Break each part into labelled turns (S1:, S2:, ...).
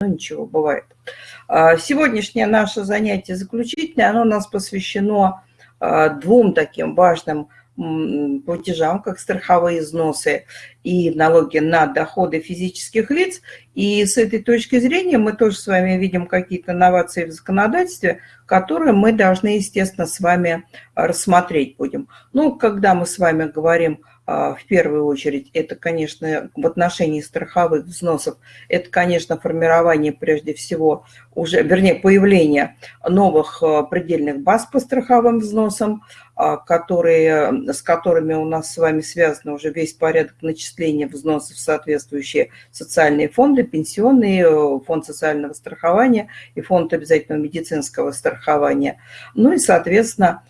S1: ну ничего, бывает. А, сегодняшнее наше занятие заключительное, оно у нас посвящено а, двум таким важным платежам, как страховые взносы и налоги на доходы физических лиц. И с этой точки зрения мы тоже с вами видим какие-то новации в законодательстве, которые мы должны, естественно, с вами рассмотреть будем. Ну, когда мы с вами говорим а, в первую очередь, это, конечно, в отношении страховых взносов, это, конечно, формирование, прежде всего, уже, вернее, появление новых а, предельных баз по страховым взносам, а, которые, с которыми у нас с вами связан уже весь порядок начисления взносов в соответствующие социальные фонды, пенсионный, э, фонд социального страхования и фонд обязательного медицинского страхования. Ну и, соответственно,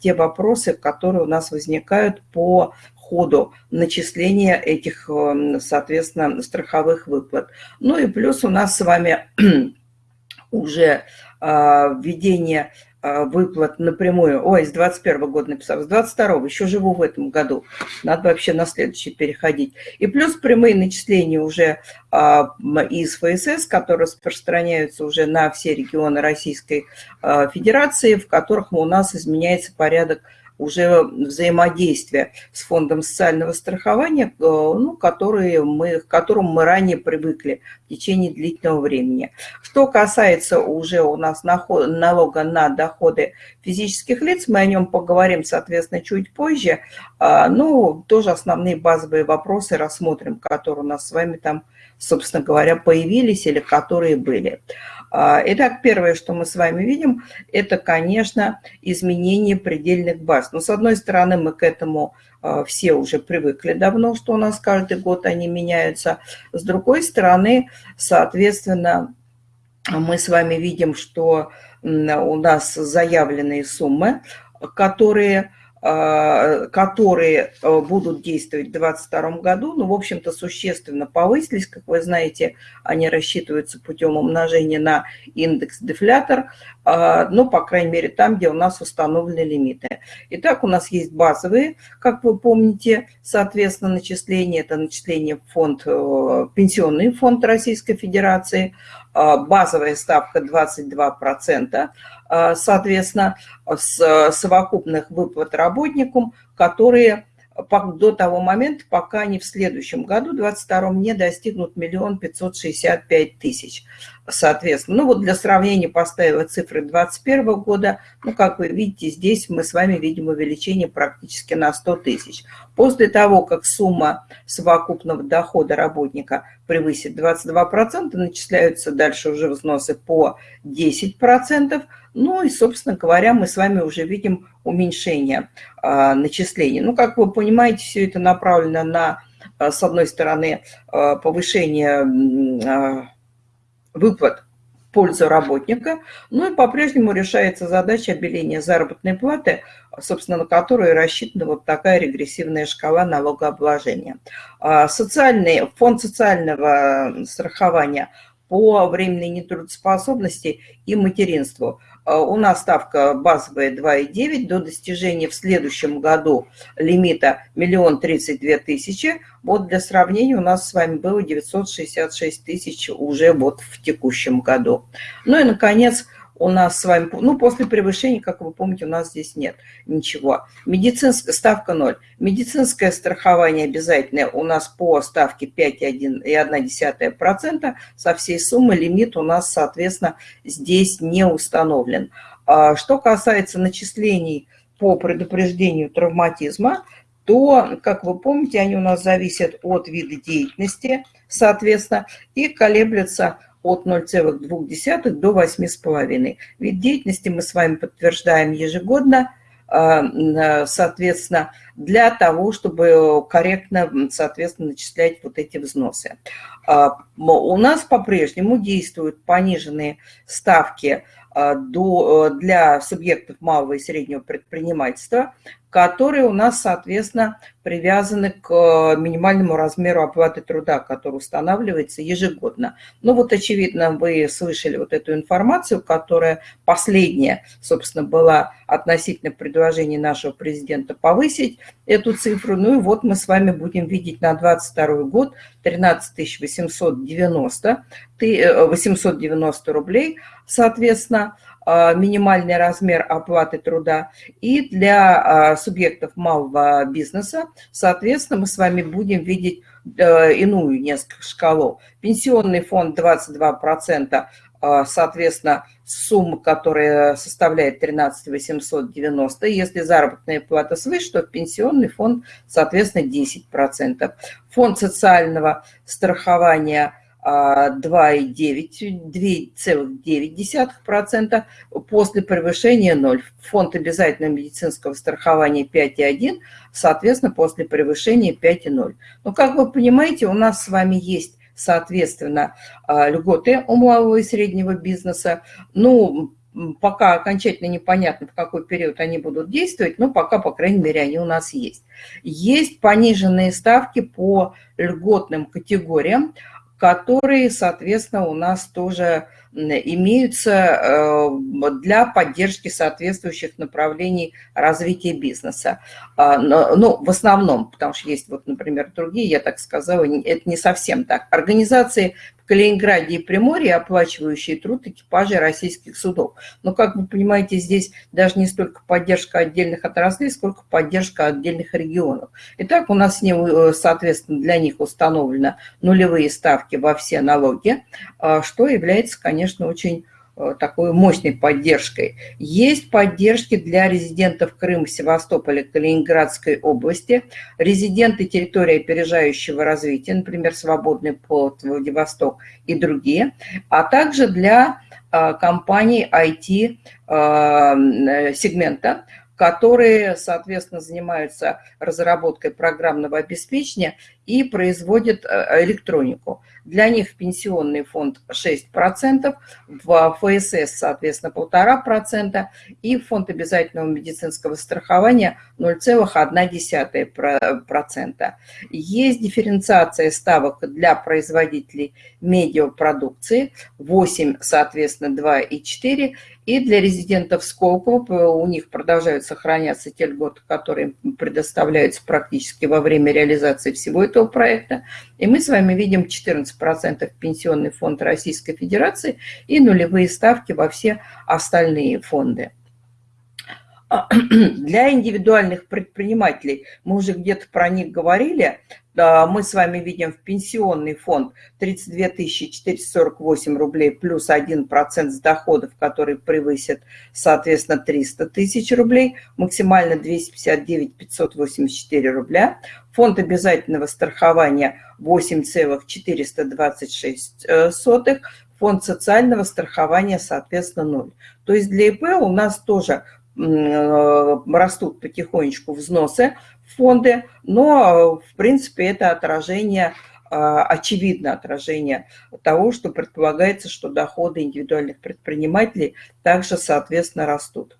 S1: те вопросы, которые у нас возникают по ходу начисления этих, эм, соответственно, страховых выплат. Ну и плюс у нас с вами уже а, введение а, выплат напрямую. Ой, с 21 года написал, с 22 еще живу в этом году. Надо вообще на следующий переходить. И плюс прямые начисления уже а, из ФСС, которые распространяются уже на все регионы Российской Федерации, в которых у нас изменяется порядок уже взаимодействия с фондом социального страхования, э, ну, которые мы, к которому мы ранее привыкли в течение длительного времени. Что касается уже у нас налога на доходы физических лиц, мы о нем поговорим, соответственно, чуть позже. А, ну, тоже основные базовые вопросы рассмотрим, которые у нас с вами там, собственно говоря, появились или которые были. А, итак, первое, что мы с вами видим, это, конечно, изменение предельных баз. Но, с одной стороны, мы к этому а, все уже привыкли давно, что у нас каждый год они меняются. С другой стороны, соответственно, мы с вами видим, что у нас заявленные суммы, которые которые э, будут действовать в 2022 году, ну, в общем-то, существенно повысились. Как вы знаете, они рассчитываются путем умножения на индекс-дефлятор, а, ну, по крайней мере, там, где у нас установлены лимиты. Итак, у нас есть базовые, как вы помните, соответственно, начисления. Это начисление в фонд, э, пенсионный фонд Российской Федерации, а, базовая ставка 22%, а, соответственно, с совокупных выплат работникам, которые до того момента, пока они в следующем году, 22 не достигнут миллион пятьсот шестьдесят пять тысяч. Соответственно, ну вот для сравнения поставила цифры 2021 года. Ну, как вы видите, здесь мы с вами видим увеличение практически на 100 тысяч. После того, как сумма совокупного дохода работника превысит 22%, начисляются дальше уже взносы по 10%. Ну и, собственно говоря, мы с вами уже видим уменьшение а, начислений. Ну, как вы понимаете, все это направлено на, а, с одной стороны, а, повышение выплат в пользу работника, ну и по-прежнему решается задача обеления заработной платы, собственно, на которую рассчитана вот такая регрессивная шкала налогообложения. Социальный, фонд социального страхования по временной нетрудоспособности и материнству – у нас ставка базовая 2,9 до достижения в следующем году лимита миллион тридцать две тысячи. Вот для сравнения у нас с вами было 966 тысяч уже вот в текущем году. Ну и, наконец, у нас с вами, ну, после превышения, как вы помните, у нас здесь нет ничего. Медицинская ставка 0. Медицинское страхование обязательное у нас по ставке 5,1% со всей суммы. Лимит у нас, соответственно, здесь не установлен. А что касается начислений по предупреждению травматизма, то, как вы помните, они у нас зависят от вида деятельности, соответственно, и колеблются от 0,2 до 8,5. Вид деятельности мы с вами подтверждаем ежегодно, а, соответственно, для того, чтобы корректно, соответственно, начислять вот эти взносы. А, у нас по-прежнему действуют пониженные ставки а, для субъектов малого и среднего предпринимательства, которые у нас, соответственно, привязаны к э, минимальному размеру оплаты труда, который устанавливается ежегодно. Ну вот, очевидно, вы слышали вот эту информацию, которая последняя, собственно, была относительно предложения нашего президента повысить эту цифру. Ну и вот мы с вами будем видеть на 2022 год 13 890, 890 рублей, соответственно, минимальный размер оплаты труда. И для а, субъектов малого бизнеса, соответственно, мы с вами будем видеть э, иную несколько шкалу. Пенсионный фонд 22%, а, соответственно, сумма, которая составляет 13 890. Если заработная плата свыше, то пенсионный фонд, соответственно, 10%. Фонд социального страхования – 2,9% после превышения 0. Фонд обязательного медицинского страхования 5,1, соответственно, после превышения 5,0. Но, как вы понимаете, у нас с вами есть, соответственно, а, льготы у малого и среднего бизнеса. Ну, пока окончательно непонятно, в какой период они будут действовать, но пока, по крайней мере, они у нас есть. Есть пониженные ставки по льготным категориям, которые, соответственно, у нас тоже имеются э, для поддержки соответствующих направлений развития бизнеса. А, ну, в основном, потому что есть, вот, например, другие, я так сказала, это не совсем так. Организации в Калининграде и Приморье, оплачивающие труд экипажей российских судов. Но, как вы понимаете, здесь даже не столько поддержка отдельных отраслей, сколько поддержка отдельных регионов. Итак, у нас, э, соответственно, для них установлены нулевые ставки во все налоги, а, что является, конечно, очень Э, такой мощной поддержкой. Есть поддержки для резидентов Крыма, Севастополя, Калининградской области, резиденты территории опережающего развития, например, Свободный порт, Владивосток и другие, а также для э, компаний IT-сегмента, э, которые, соответственно, занимаются разработкой программного обеспечения и производят электронику. Для них пенсионный фонд 6%, в ФСС, соответственно, 1,5%, и фонд обязательного медицинского страхования 0,1%. Есть дифференциация ставок для производителей медиапродукции 8, соответственно, 2 и 4, и для резидентов Сколково у них продолжают сохраняться те льготы, которые предоставляются практически во время реализации всего этого проекта. И мы с вами видим 14% пенсионный фонд Российской Федерации и нулевые ставки во все остальные фонды. Для индивидуальных предпринимателей, мы уже где-то про них говорили, мы с вами видим в пенсионный фонд 32 448 рублей плюс 1% с доходов, которые превысят, соответственно, 300 тысяч рублей, максимально 259 584 рубля. Фонд обязательного страхования 8,426, фонд социального страхования, соответственно, 0. То есть для ИП у нас тоже Э, растут потихонечку взносы в фонды, но, в принципе, это отражение, э, очевидно отражение того, что предполагается, что доходы индивидуальных предпринимателей также, соответственно, растут.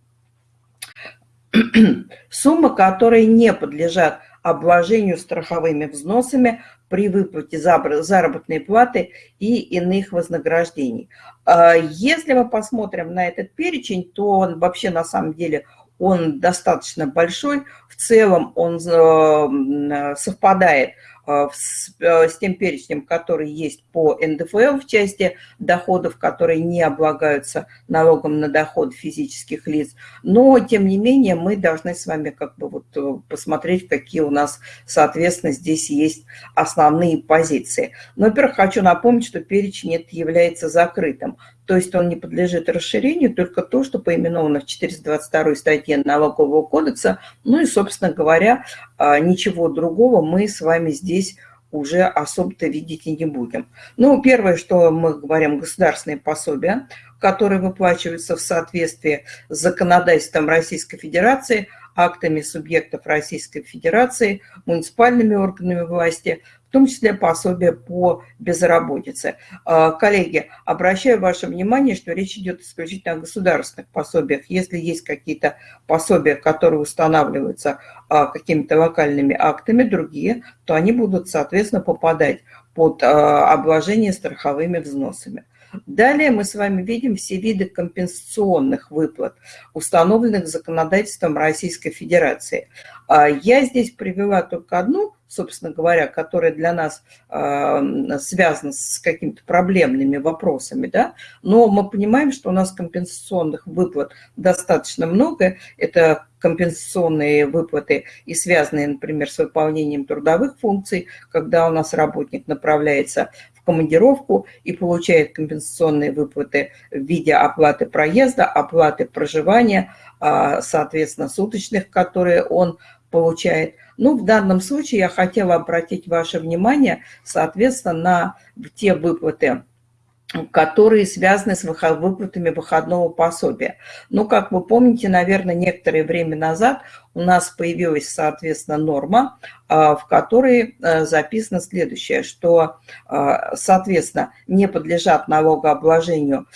S1: Суммы, которые не подлежат обложению страховыми взносами при выплате заработной платы и иных вознаграждений. А если мы посмотрим на этот перечень, то он вообще на самом деле он достаточно большой. В целом он э, совпадает Э, э, с тем перечнем, который есть по НДФЛ в части доходов, которые не облагаются налогом на доход физических лиц. Но, тем не менее, мы должны с вами как бы вот э, посмотреть, какие у нас, соответственно, здесь есть основные позиции. Но, во-первых, хочу напомнить, что перечень это является закрытым. То есть он не подлежит расширению, только то, что поименовано в 422 статье Налогового кодекса. Ну и, собственно говоря, а, ничего другого мы с вами здесь уже особо-то видеть и не будем. Ну, первое, что мы говорим, государственные пособия, которые выплачиваются в соответствии с законодательством Российской Федерации, актами субъектов Российской Федерации, муниципальными органами власти, том числе пособие по безработице. А, коллеги, обращаю ваше внимание, что речь идет исключительно о государственных пособиях. Если есть какие-то пособия, которые устанавливаются а, какими-то локальными актами, другие, то они будут, соответственно, попадать под обложение страховыми взносами. Далее мы с вами видим все виды компенсационных выплат, установленных законодательством Российской Федерации. А я здесь привела только одну, собственно говоря, которая для нас э, связана с какими-то проблемными вопросами, да? но мы понимаем, что у нас компенсационных выплат достаточно много. Это компенсационные выплаты и связанные, например, с выполнением трудовых функций, когда у нас работник направляется командировку и получает компенсационные выплаты в виде оплаты проезда, оплаты проживания, а, соответственно, суточных, которые он получает. Ну, в данном случае я хотела обратить ваше внимание, соответственно, на те выплаты, которые связаны с выплатами выходного пособия. Ну, как вы помните, наверное, некоторое время назад у нас появилась, соответственно, норма, а, в которой а, записано следующее, что, а, соответственно, не подлежат налогообложению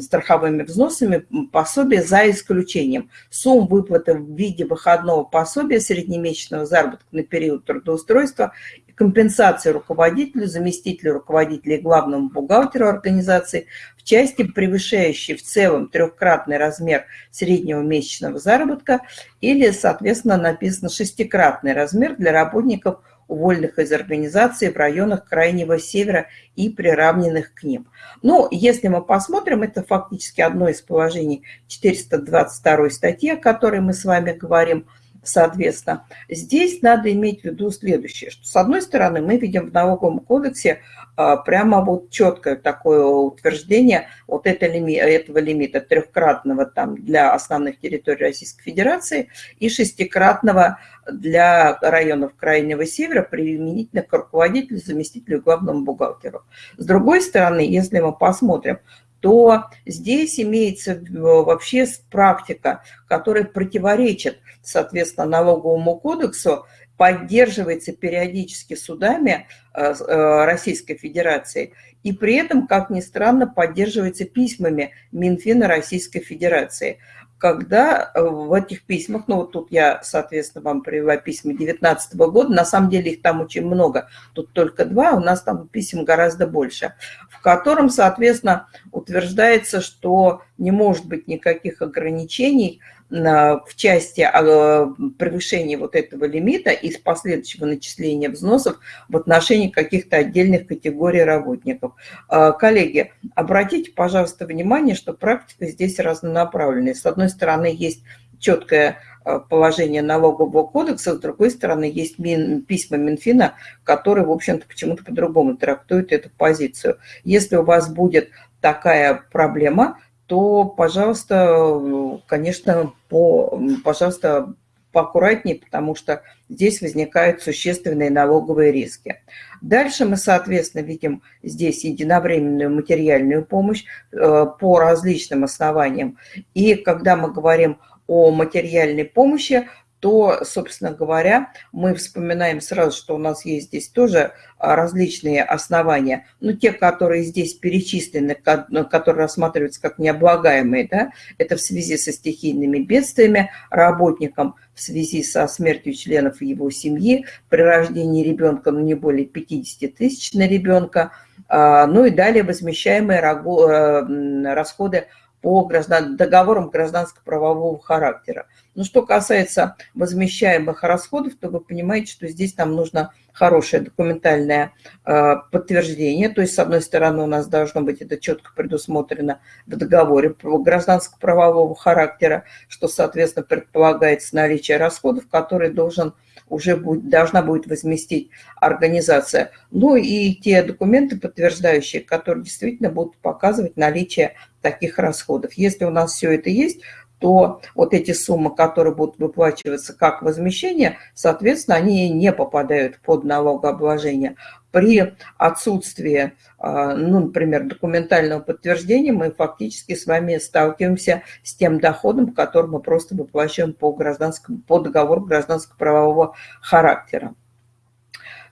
S1: страховыми взносами пособия за исключением сумм выплаты в виде выходного пособия среднемесячного заработка на период трудоустройства компенсации руководителю, заместителю руководителя и главному бухгалтеру организации в части, превышающей в целом трехкратный размер среднего месячного заработка или, соответственно, написано шестикратный размер для работников, уволенных из организации в районах Крайнего Севера и приравненных к ним. Ну, если мы посмотрим, это фактически одно из положений 422 статьи, о которой мы с вами говорим – Соответственно, здесь надо иметь в виду следующее, что с одной стороны мы видим в налоговом кодексе а, прямо вот четкое такое утверждение вот это этого лимита трехкратного там для основных территорий Российской Федерации и шестикратного для районов Крайнего Севера применительно к руководителю, заместителю главному бухгалтеру. С другой стороны, если мы посмотрим, то здесь имеется вообще практика, которая противоречит, соответственно, налоговому кодексу, поддерживается периодически судами э, э, Российской Федерации и при этом, как ни странно, поддерживается письмами Минфина Российской Федерации когда э, в этих письмах, ну вот тут я, соответственно, вам привела письма 2019 года, на самом деле их там очень много, тут только два, у нас там писем гораздо больше, в котором, соответственно, утверждается, что не может быть никаких ограничений в части а, превышения вот этого лимита и последующего начисления взносов в отношении каких-то отдельных категорий работников. А, коллеги, обратите, пожалуйста, внимание, что практика здесь разнонаправленная. С одной стороны, есть четкое а, положение налогового кодекса, с другой стороны, есть Мин, письма Минфина, которые, в общем-то, почему-то по-другому трактуют эту позицию. Если у вас будет такая проблема, то, пожалуйста, конечно, по, пожалуйста, поаккуратнее, потому что здесь возникают существенные налоговые риски. Дальше мы, соответственно, видим здесь единовременную материальную помощь э, по различным основаниям. И когда мы говорим о материальной помощи, то, собственно говоря, мы вспоминаем сразу, что у нас есть здесь тоже а, различные основания, ну, те, которые здесь перечислены, которые рассматриваются как необлагаемые, да, это в связи со стихийными бедствиями работникам, в связи со смертью членов его семьи, при рождении ребенка, ну, не более 50 тысяч на ребенка, а, ну, и далее возмещаемые э, расходы по граждан, договорам гражданско-правового характера. Но что касается возмещаемых расходов, то вы понимаете, что здесь нам нужно хорошее документальное э, подтверждение. То есть, с одной стороны, у нас должно быть это четко предусмотрено в договоре гражданско-правового характера, что, соответственно, предполагается наличие расходов, которые должен уже будет, должна будет возместить организация. Ну и те документы подтверждающие, которые действительно будут показывать наличие таких расходов. Если у нас все это есть, то вот эти суммы, которые будут выплачиваться как возмещение, соответственно, они не попадают под налогообложение. При отсутствии, а, ну, например, документального подтверждения мы фактически с вами сталкиваемся с тем доходом, который мы просто выплачиваем по, гражданскому, по договору гражданско-правового характера.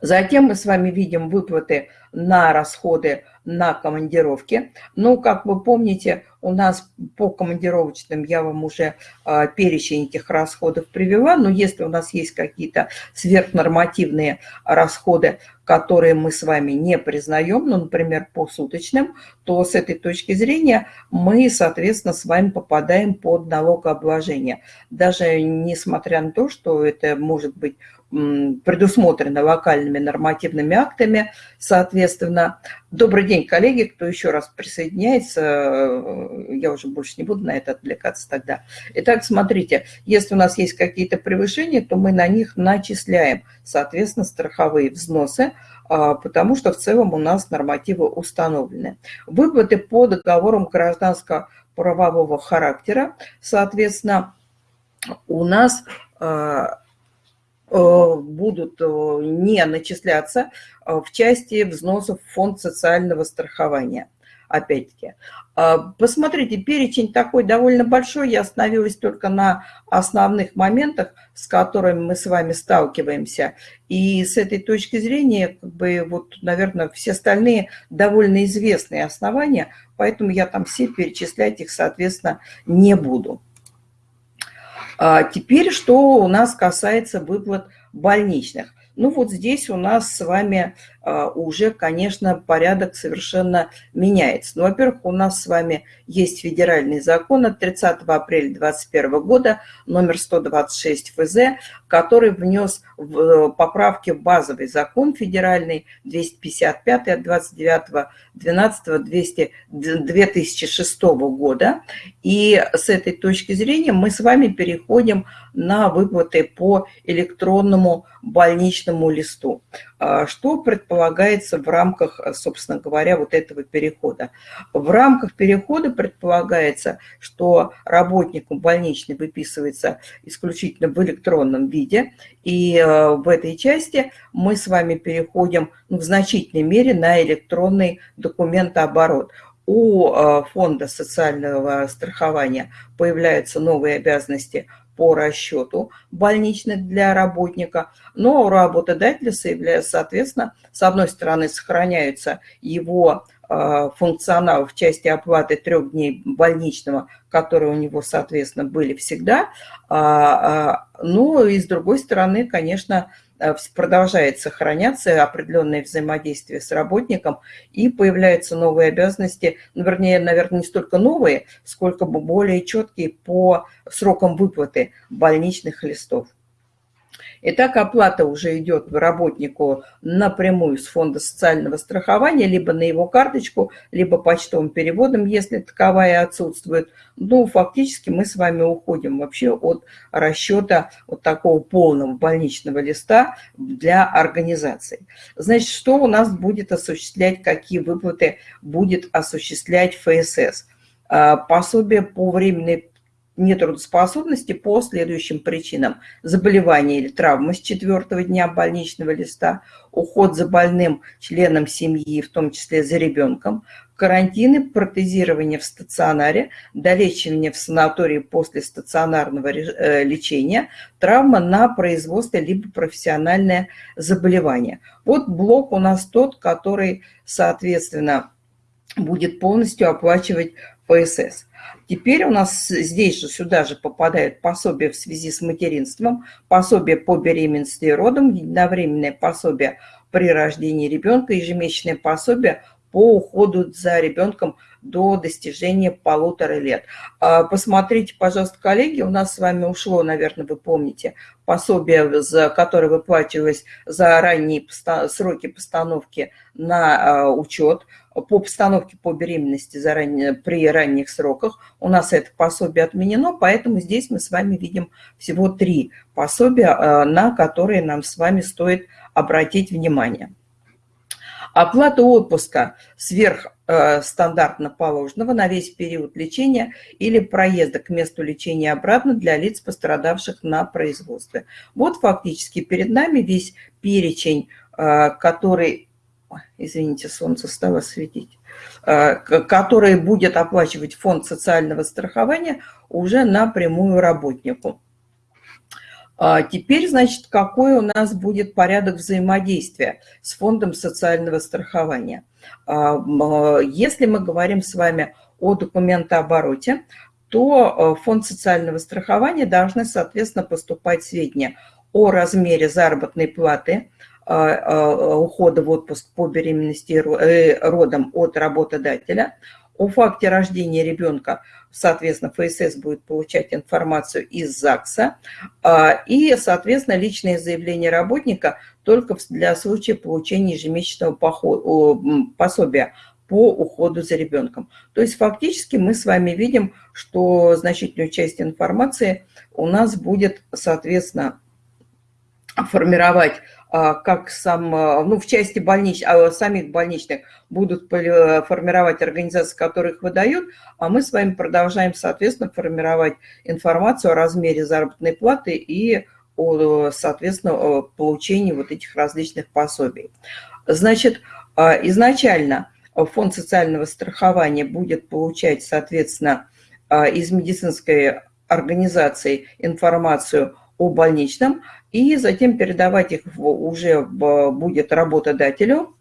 S1: Затем мы с вами видим выплаты на расходы на командировки. Ну, как вы помните, у нас по командировочным я вам уже э, перечень этих расходов привела, но если у нас есть какие-то сверхнормативные расходы, которые мы с вами не признаем, ну, например, по суточным, то с этой точки зрения мы, соответственно, с вами попадаем под налогообложение. Даже несмотря на то, что это может быть предусмотрено локальными нормативными актами, соответственно. Добрый день, коллеги, кто еще раз присоединяется, э, я уже больше не буду на это отвлекаться тогда. Итак, смотрите, если у нас есть какие-то превышения, то мы на них начисляем, соответственно, страховые взносы, а, потому что в целом у нас нормативы установлены. Выплаты по договорам гражданского правового характера, соответственно, у нас а, будут э, не начисляться э, в части взносов в фонд социального страхования. Опять-таки, посмотрите, перечень такой довольно большой, я остановилась только на основных моментах, с которыми мы с вами сталкиваемся. И с этой точки зрения, как бы, вот, наверное, все остальные довольно известные основания, поэтому я там все перечислять их, соответственно, не буду. А теперь, что у нас касается выплат больничных. Ну вот здесь у нас с вами уже, конечно, порядок совершенно меняется. Ну, во-первых, у нас с вами есть федеральный закон от 30 апреля 2021 года, номер 126 ФЗ, который внес э, поправки в базовый закон федеральный 255 от 29 12 2006 года. И с этой точки зрения мы с вами переходим на выплаты по электронному больничному листу. А, что предполагается в рамках, собственно говоря, вот этого перехода? В рамках перехода предполагается, что работнику больничный выписывается исключительно в электронном виде, и э, в этой части мы с вами переходим ну, в значительной мере на электронный документооборот у э, фонда социального страхования появляются новые обязанности по расчету больничных для работника, но у работодателя, соответственно, с одной стороны сохраняются его э, функционал в части оплаты трех дней больничного, которые у него, соответственно, были всегда. А, а, ну и с другой стороны, конечно, продолжает сохраняться определенное взаимодействие с работником, и появляются новые обязанности, ну, вернее, наверное, не столько новые, сколько более четкие по срокам выплаты больничных листов. Итак, оплата уже идет работнику напрямую с фонда социального страхования, либо на его карточку, либо почтовым переводом, если таковая отсутствует. Ну, фактически мы с вами уходим вообще от расчета вот такого полного больничного листа для организации. Значит, что у нас будет осуществлять, какие выплаты будет осуществлять ФСС? А, пособие по временной нетрудоспособности по следующим причинам. Заболевание или травма с четвертого дня больничного листа, уход за больным членом семьи, в том числе за ребенком, карантины, протезирование в стационаре, долечивание в санатории после стационарного э, лечения, травма на производстве либо профессиональное заболевание. Вот блок у нас тот, который, соответственно, будет полностью оплачивать ПСС. Теперь у нас здесь же, сюда же попадают пособия в связи с материнством, пособие по беременности и родам, единовременное пособие при рождении ребенка, ежемесячное пособие по уходу за ребенком до достижения полутора лет. А, посмотрите, пожалуйста, коллеги, у нас с вами ушло, наверное, вы помните, пособие, за которое выплачивалось за ранние сроки постановки на а, учет по постановке по беременности заранее, при ранних сроках. У нас это пособие отменено, поэтому здесь мы с вами видим всего три пособия, а, на которые нам с вами стоит обратить внимание. Оплата отпуска сверх э, стандартно положенного на весь период лечения или проезда к месту лечения обратно для лиц, пострадавших на производстве. Вот фактически перед нами весь перечень, э, извините, солнце стало светить, э, который будет оплачивать фонд социального страхования уже напрямую работнику. А теперь, значит, какой у нас будет порядок взаимодействия с фондом социального страхования? А, если мы говорим с вами о документообороте, то фонд социального страхования должны, соответственно, поступать сведения о размере заработной платы, ухода в отпуск по беременности и э, родам от работодателя, о факте рождения ребенка, соответственно, ФСС будет получать информацию из ЗАГСа, а, и, соответственно, личное заявление работника только для случая получения ежемесячного пособия по уходу за ребенком. То есть фактически мы с вами видим, что значительную часть информации у нас будет, соответственно, формировать а, как сам, а, ну, в части больнич, а, самих больничных будут формировать организации, которые их выдают, а мы с вами продолжаем, соответственно, формировать информацию о размере заработной платы и, о, соответственно, получении вот этих различных пособий. Значит, изначально фонд социального страхования будет получать, соответственно, из медицинской организации информацию о больничном, и затем передавать их уже будет работодателю,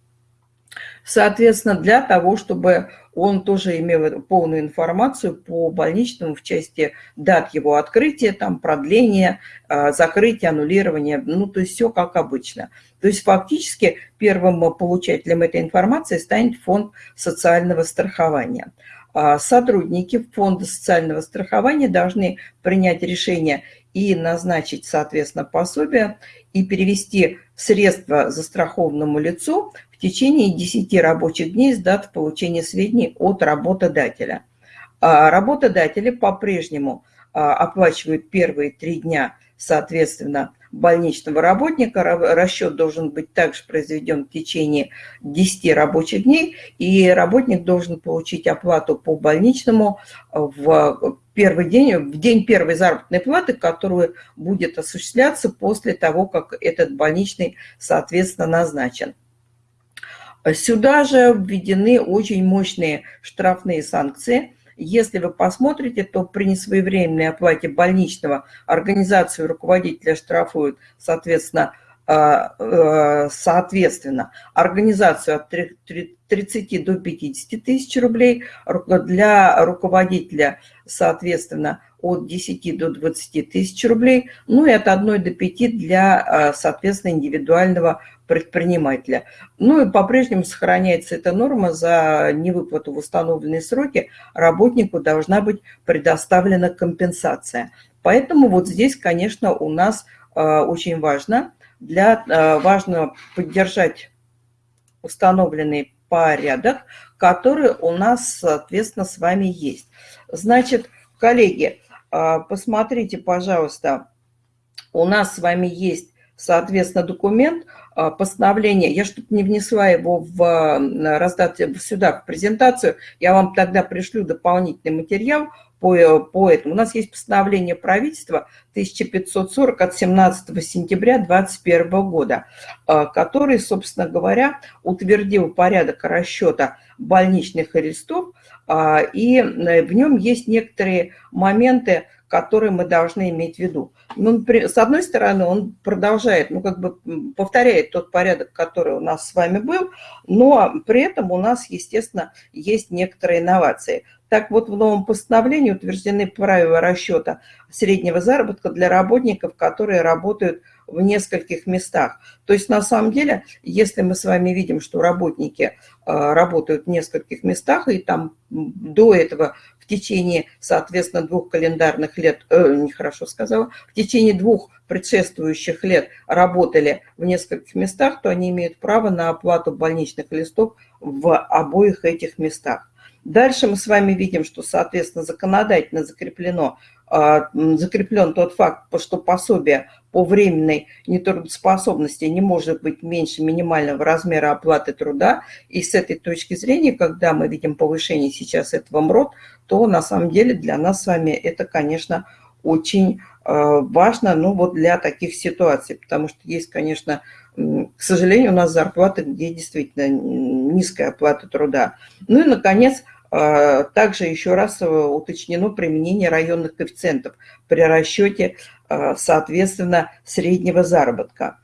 S1: соответственно, для того, чтобы он тоже имел полную информацию по больничному в части дат его открытия, там продления, а, закрытия, аннулирования, ну, то есть все как обычно. То есть фактически первым получателем этой информации станет фонд социального страхования. А, сотрудники фонда социального страхования должны принять решение и назначить, соответственно, пособие и перевести средства застрахованному лицу в течение 10 рабочих дней с даты получения сведений от работодателя. А работодатели по-прежнему а, оплачивают первые три дня, соответственно, больничного работника. Расчет должен быть также произведен в течение 10 рабочих дней, и работник должен получить оплату по больничному в первый день, в день первой заработной платы, которую будет осуществляться после того, как этот больничный, соответственно, назначен. Сюда же введены очень мощные штрафные санкции – если вы посмотрите, то при несвоевременной оплате больничного организацию руководителя штрафуют, соответственно, соответственно, организацию от 30 до 50 тысяч рублей, для руководителя, соответственно, от 10 до 20 тысяч рублей, ну и от 1 до 5 для, а, соответственно, индивидуального предпринимателя. Ну и по-прежнему сохраняется эта норма, за невыплату в установленные сроки работнику должна быть предоставлена компенсация. Поэтому вот здесь, конечно, у нас а, очень важно, для, а, важно поддержать установленный порядок, который у нас, соответственно, с вами есть. Значит, коллеги, а, посмотрите, пожалуйста, у нас с вами есть, соответственно, документ, постановление. Я что-то не внесла его в раздать сюда, в презентацию. Я вам тогда пришлю дополнительный материал по, по этому. У нас есть постановление правительства 1540 от 17 сентября 2021 года, а, который, собственно говоря, утвердил порядок расчета больничных арестов, а, и э, в нем есть некоторые моменты, которые мы должны иметь в виду. Ну, с одной стороны, он продолжает, ну, как бы повторяет тот порядок, который у нас с вами был, но при этом у нас, естественно, есть некоторые инновации. Так вот, в новом постановлении утверждены правила расчета среднего заработка для работников, которые работают в нескольких местах. То есть, на самом деле, если мы с вами видим, что работники э, работают в нескольких местах, и там до этого в течение, соответственно, двух календарных лет, э, нехорошо сказала, в течение двух предшествующих лет работали в нескольких местах, то они имеют право на оплату больничных листов в обоих этих местах. Дальше мы с вами видим, что, соответственно, законодательно закреплено, а, закреплен тот факт, что пособие по временной нетрудоспособности не может быть меньше минимального размера оплаты труда. И с этой точки зрения, когда мы видим повышение сейчас этого МРОД, то на самом деле для нас с вами это, конечно, очень а, важно, ну вот для таких ситуаций, потому что есть, конечно, к сожалению, у нас зарплаты, где действительно низкая оплата труда. Ну и, наконец, Также еще раз уточнено применение районных коэффициентов при расчете, соответственно, среднего заработка.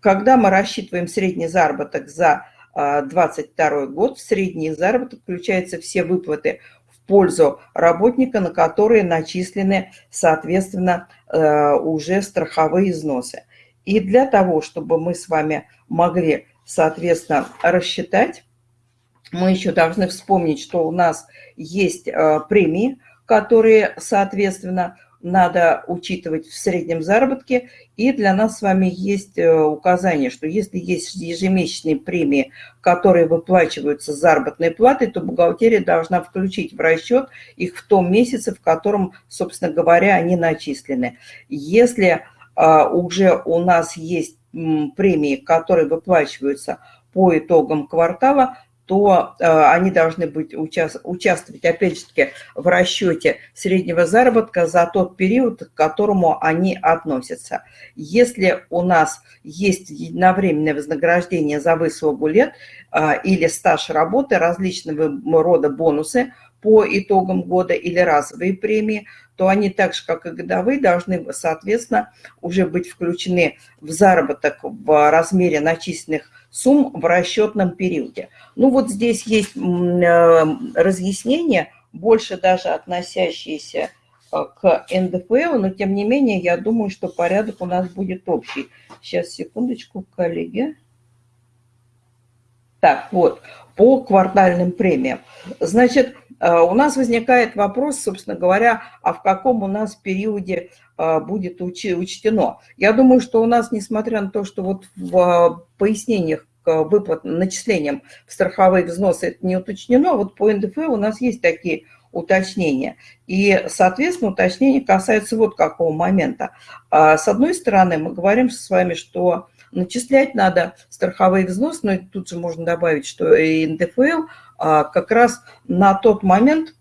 S1: Когда мы рассчитываем средний заработок за 2022 год, в средний заработок включаются все выплаты в пользу работника, на которые начислены, соответственно, э, уже страховые износы. И для того, чтобы мы с вами могли, соответственно, рассчитать, мы еще должны вспомнить, что у нас есть э, премии, которые, соответственно, надо учитывать в среднем заработке. И для нас с вами есть э, указание, что если есть ежемесячные премии, которые выплачиваются заработной платой, то бухгалтерия должна включить в расчет их в том месяце, в котором, собственно говоря, они начислены. Если а, уже у нас есть премии, которые выплачиваются по итогам квартала, то э, они должны быть, участвовать, опять же таки, в расчете среднего заработка за тот период, к которому они относятся. Если у нас есть единовременное вознаграждение за выслугу лет э, или стаж работы, различного рода бонусы по итогам года или разовые премии, то они так же, как и годовые, должны, соответственно, уже быть включены в заработок в размере начисленных сумм в расчетном периоде. Ну вот здесь есть э, разъяснение, больше даже относящиеся э, к НДФЛ, но тем не менее, я думаю, что порядок у нас будет общий. Сейчас, секундочку, коллеги. Так, вот, по квартальным премиям. Значит, э, у нас возникает вопрос, собственно говоря, а в каком у нас периоде будет учтено. Я думаю, что у нас, несмотря на то, что вот в пояснениях выплат, начислениям в страховые взносы это не уточнено, вот по НДФ у нас есть такие уточнения. И, соответственно, уточнения касаются вот какого момента. А, с одной стороны, мы говорим с вами, что начислять надо страховые взносы, но тут же можно добавить, что и НДФЛ а, как раз на тот момент,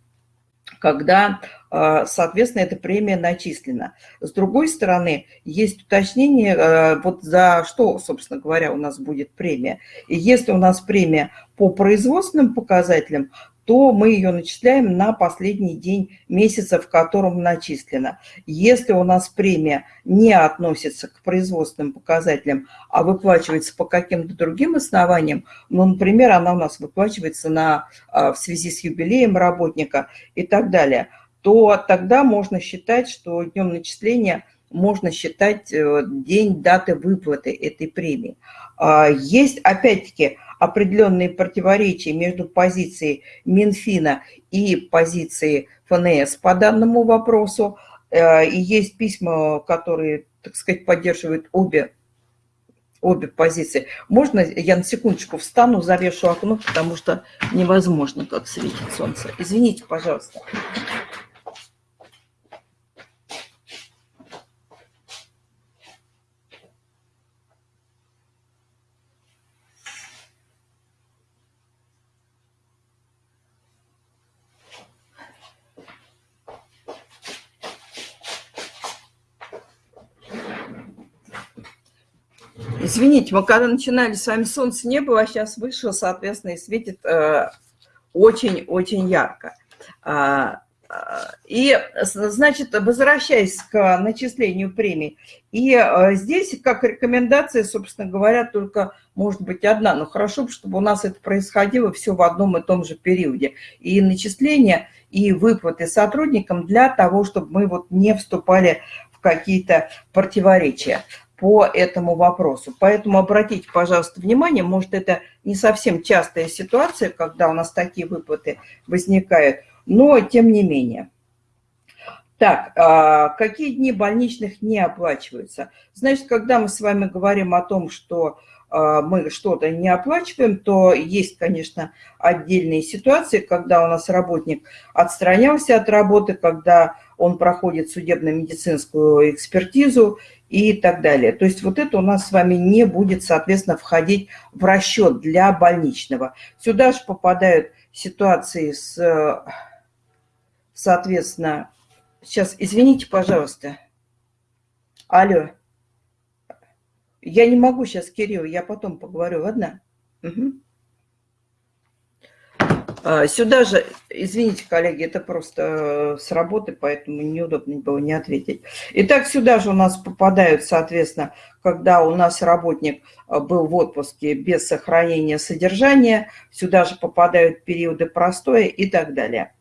S1: когда а, соответственно, эта премия начислена. С другой стороны, есть уточнение, а, вот за что, собственно говоря, у нас будет премия. И если у нас премия по производственным показателям, то мы ее начисляем на последний день месяца, в котором начислена. Если у нас премия не относится к производственным показателям, а выплачивается по каким-то другим основаниям, ну, например, она у нас выплачивается на, а, в связи с юбилеем работника и так далее – то тогда можно считать, что днем начисления можно считать э, день даты выплаты этой премии. А, есть, опять-таки, определенные противоречия между позицией Минфина и позицией ФНС по данному вопросу. Э, и есть письма, которые, так сказать, поддерживают обе, обе позиции. Можно я на секундочку встану, завешу окно, потому что невозможно, как светит солнце. Извините, пожалуйста. Извините, мы когда начинали с вами, солнца не было, а сейчас вышло, соответственно, и светит очень-очень э, ярко. А, а, и, значит, возвращаясь к начислению премий, и э, здесь как рекомендация, собственно говоря, только может быть одна, но хорошо, чтобы у нас это происходило все в одном и том же периоде. И начисление, и выплаты сотрудникам для того, чтобы мы вот не вступали в какие-то противоречия по этому вопросу. Поэтому обратите, пожалуйста, внимание, может, это не совсем частая ситуация, когда у нас такие выплаты возникают, но тем не менее. Так, а какие дни больничных не оплачиваются? Значит, когда мы с вами говорим о том, что а, мы что-то не оплачиваем, то есть, конечно, отдельные ситуации, когда у нас работник отстранялся от работы, когда он проходит судебно-медицинскую экспертизу и так далее. То есть вот это у нас с вами не будет, соответственно, входить в расчет для больничного. Сюда же попадают ситуации с, соответственно, сейчас, извините, пожалуйста. Алло. Я не могу сейчас, Кирилл, я потом поговорю, ладно? Угу. А, сюда же, извините, коллеги, это просто э, с работы, поэтому неудобно было не ответить. Итак, сюда же у нас попадают, соответственно, когда у нас работник э, был в отпуске без сохранения содержания, сюда же попадают периоды простоя и так далее.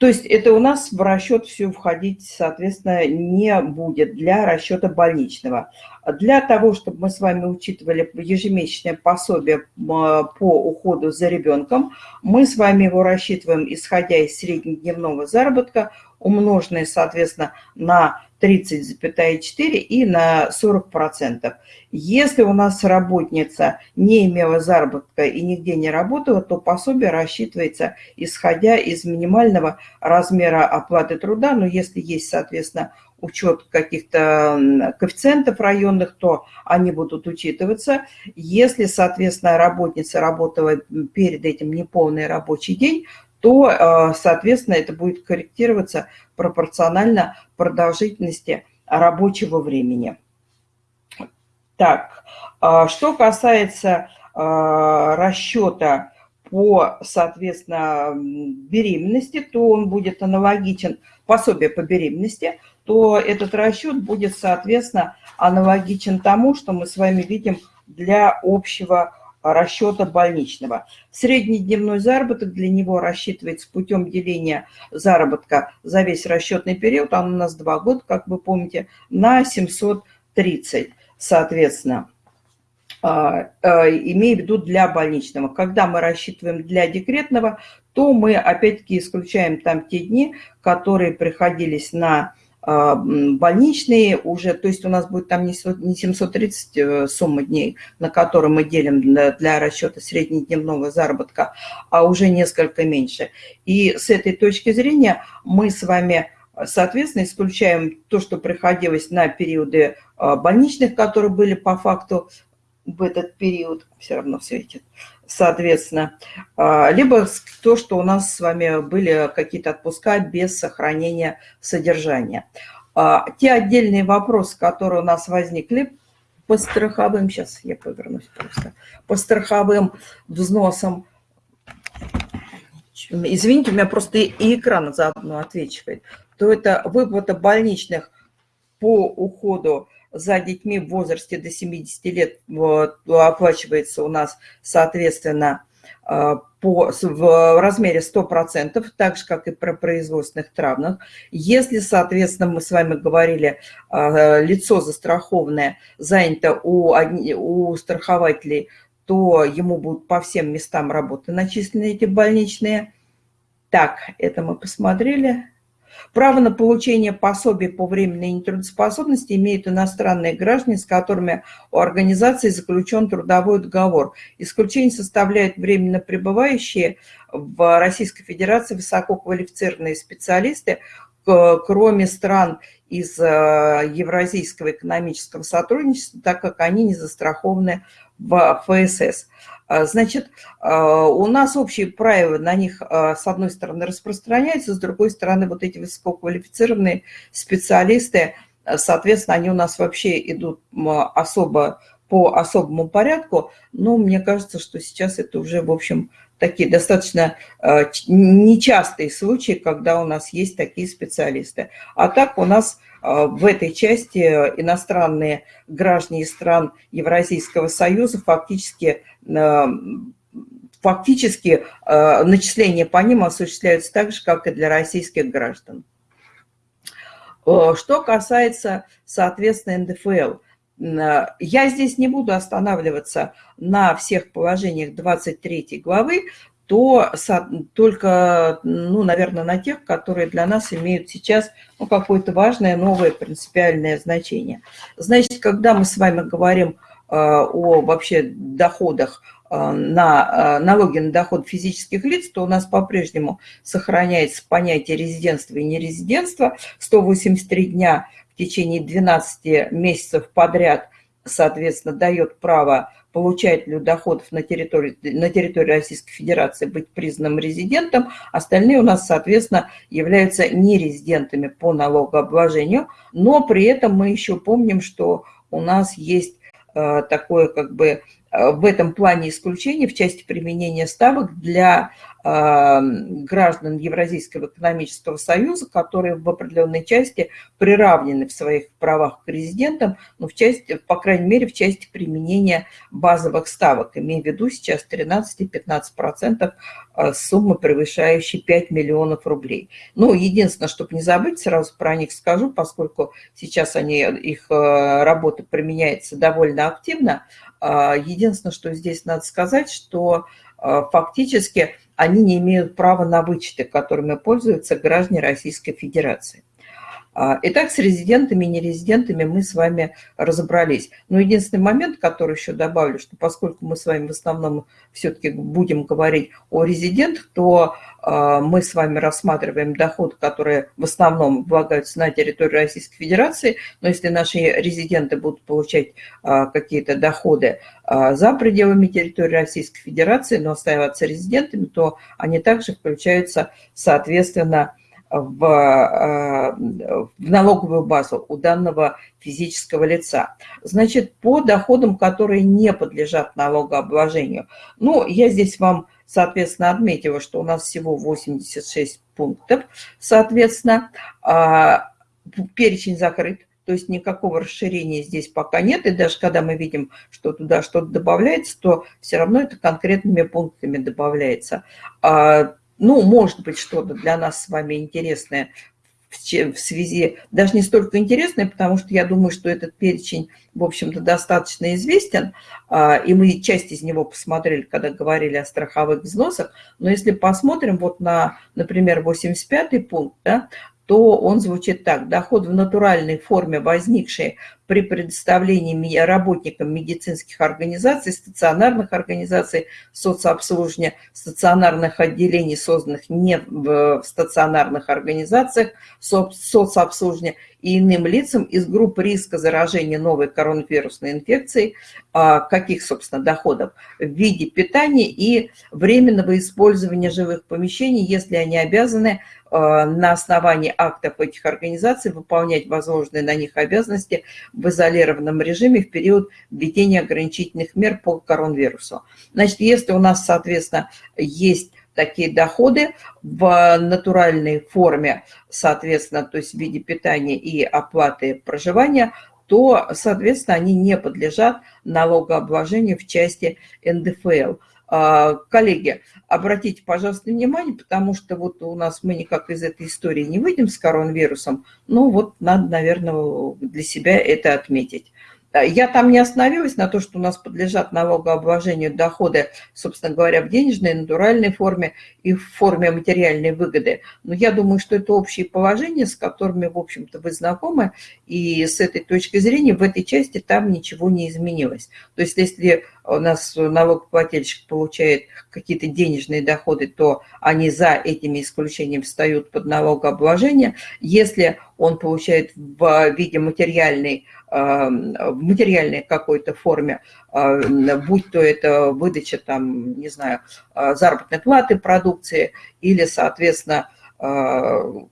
S1: То есть это у нас в расчет все входить, соответственно, не будет для расчета больничного. Для того, чтобы мы с вами учитывали ежемесячное пособие по уходу за ребенком, мы с вами его рассчитываем, исходя из среднедневного заработка, умноженное, соответственно, на 30,4 и на 40%. Если у нас работница не имела заработка и нигде не работала, то пособие рассчитывается, исходя из минимального размера оплаты труда. Но если есть, соответственно, учет каких-то коэффициентов районных, то они будут учитываться. Если, соответственно, работница работала перед этим неполный рабочий день, то, э, соответственно, это будет корректироваться пропорционально продолжительности рабочего времени. Так, а что касается э, расчета по, соответственно, беременности, то он будет аналогичен пособие по беременности, то этот расчет будет, соответственно, аналогичен тому, что мы с вами видим для общего расчета больничного. Среднедневной заработок для него рассчитывается путем деления заработка за весь расчетный период, он у нас два года, как вы помните, на 730, соответственно. А, а, имея в виду для больничного. Когда мы рассчитываем для декретного, то мы опять-таки исключаем там те дни, которые приходились на а, больничные уже, то есть у нас будет там не 730 э, сумма дней, на которые мы делим для, для расчета среднедневного заработка, а уже несколько меньше. И с этой точки зрения мы с вами, соответственно, исключаем то, что приходилось на периоды а, больничных, которые были по факту в этот период, все равно светит, соответственно, а, либо то, что у нас с вами были какие-то отпуска без сохранения содержания. А, те отдельные вопросы, которые у нас возникли по страховым, сейчас я повернусь просто, по страховым взносам, извините, у меня просто и экран заодно отвечивает, то это выплата больничных по уходу за детьми в возрасте до 70 лет вот, оплачивается у нас, соответственно, э, по, в размере 100%, так же, как и про производственных травмах. Если, соответственно, мы с вами говорили, э, лицо застрахованное занято у, у страхователей, то ему будут по всем местам работы начислены эти больничные. Так, это мы посмотрели. Право на получение пособий по временной нетрудоспособности имеют иностранные граждане, с которыми у организации заключен трудовой договор. Исключение составляют временно пребывающие в Российской Федерации высококвалифицированные специалисты, кроме стран из э, Евразийского экономического сотрудничества, так как они не застрахованы в ФСС. А, значит, а, у нас общие правила на них, а, с одной стороны, распространяются, с другой стороны, вот эти высококвалифицированные специалисты, соответственно, они у нас вообще идут особо по особому порядку, но мне кажется, что сейчас это уже, в общем, такие достаточно нечастые случаи, когда у нас есть такие специалисты. А так у нас в этой части иностранные граждане стран Евразийского союза фактически Э, фактически э, начисления по ним осуществляются так же, как и для российских граждан. Э, что касается, соответственно, НДФЛ, я здесь не буду останавливаться на всех положениях 23 главы, то только, ну, наверное, на тех, которые для нас имеют сейчас ну, какое-то важное новое принципиальное значение. Значит, когда мы с вами говорим Э, о вообще доходах э, на э, налоги на доход физических лиц, то у нас по-прежнему сохраняется понятие резидентства и нерезидентства. 183 дня в течение 12 месяцев подряд, соответственно, дает право получателю доходов на территории, на территории Российской Федерации быть признанным резидентом, остальные у нас, соответственно, являются нерезидентами по налогообложению, но при этом мы еще помним, что у нас есть Э, такое как бы в этом плане исключения в части применения ставок для граждан Евразийского экономического союза, которые в определенной части приравнены в своих правах к резидентам, но в части, по крайней мере, в части применения базовых ставок, имея в виду сейчас 13-15% э, суммы, превышающей 5 миллионов рублей. Ну, единственное, чтобы не забыть, сразу про них скажу, поскольку сейчас они, их э, работа применяется довольно активно, э, единственное, что здесь надо сказать, что фактически они не имеют права на вычеты, которыми пользуются граждане Российской Федерации. А, итак, с резидентами и нерезидентами мы с вами разобрались. Но единственный момент, который еще добавлю, что поскольку мы с вами в основном все-таки будем говорить о резидентах, то а, мы с вами рассматриваем доходы, которые в основном влагаются на территории Российской Федерации, но если наши резиденты будут получать а, какие-то доходы за пределами территории Российской Федерации, но оставаться резидентами, то они также включаются, соответственно, в, э, в налоговую базу у данного физического лица. Значит, по доходам, которые не подлежат налогообложению. Ну, я здесь вам, соответственно, отметила, что у нас всего 86 пунктов. Соответственно, а, перечень закрыт. То есть никакого расширения здесь пока нет. И даже когда мы видим, что туда что-то добавляется, то все равно это конкретными пунктами добавляется. Ну, может быть, что-то для нас с вами интересное в связи, даже не столько интересное, потому что я думаю, что этот перечень, в общем-то, достаточно известен, а, и мы часть из него посмотрели, когда говорили о страховых взносах, но если посмотрим вот на, например, 85 пункт, да, то он звучит так. Доход в натуральной форме, возникший при предоставлении работникам медицинских организаций, стационарных организаций соцобслуживания, стационарных отделений, созданных не в стационарных организациях соцобслуживания и иным лицам из группы риска заражения новой коронавирусной инфекцией, а, каких, собственно, доходов, в виде питания и временного использования живых помещений, если они обязаны а, на основании актов этих организаций выполнять возложенные на них обязанности в изолированном режиме в период введения ограничительных мер по коронавирусу. Значит, если у нас, соответственно, есть такие доходы в натуральной форме, соответственно, то есть в виде питания и оплаты проживания, то, соответственно, они не подлежат налогообложению в части НДФЛ. А, коллеги, обратите, пожалуйста, внимание, потому что вот у нас мы никак из этой истории не выйдем с коронавирусом, но вот надо, наверное, для себя это отметить. Я там не остановилась на то, что у нас подлежат налогообложению доходы, собственно говоря, в денежной, натуральной форме и в форме материальной выгоды. Но я думаю, что это общие положения, с которыми, в общем-то, вы знакомы, и с этой точки зрения в этой части там ничего не изменилось. То есть если у нас налогоплательщик получает какие-то денежные доходы, то они за этими исключениями встают под налогообложение. Если он получает в виде материальной, эм, в материальной какой-то форме, э, будь то это выдача, там, не знаю, э, заработной платы продукции или, соответственно, э,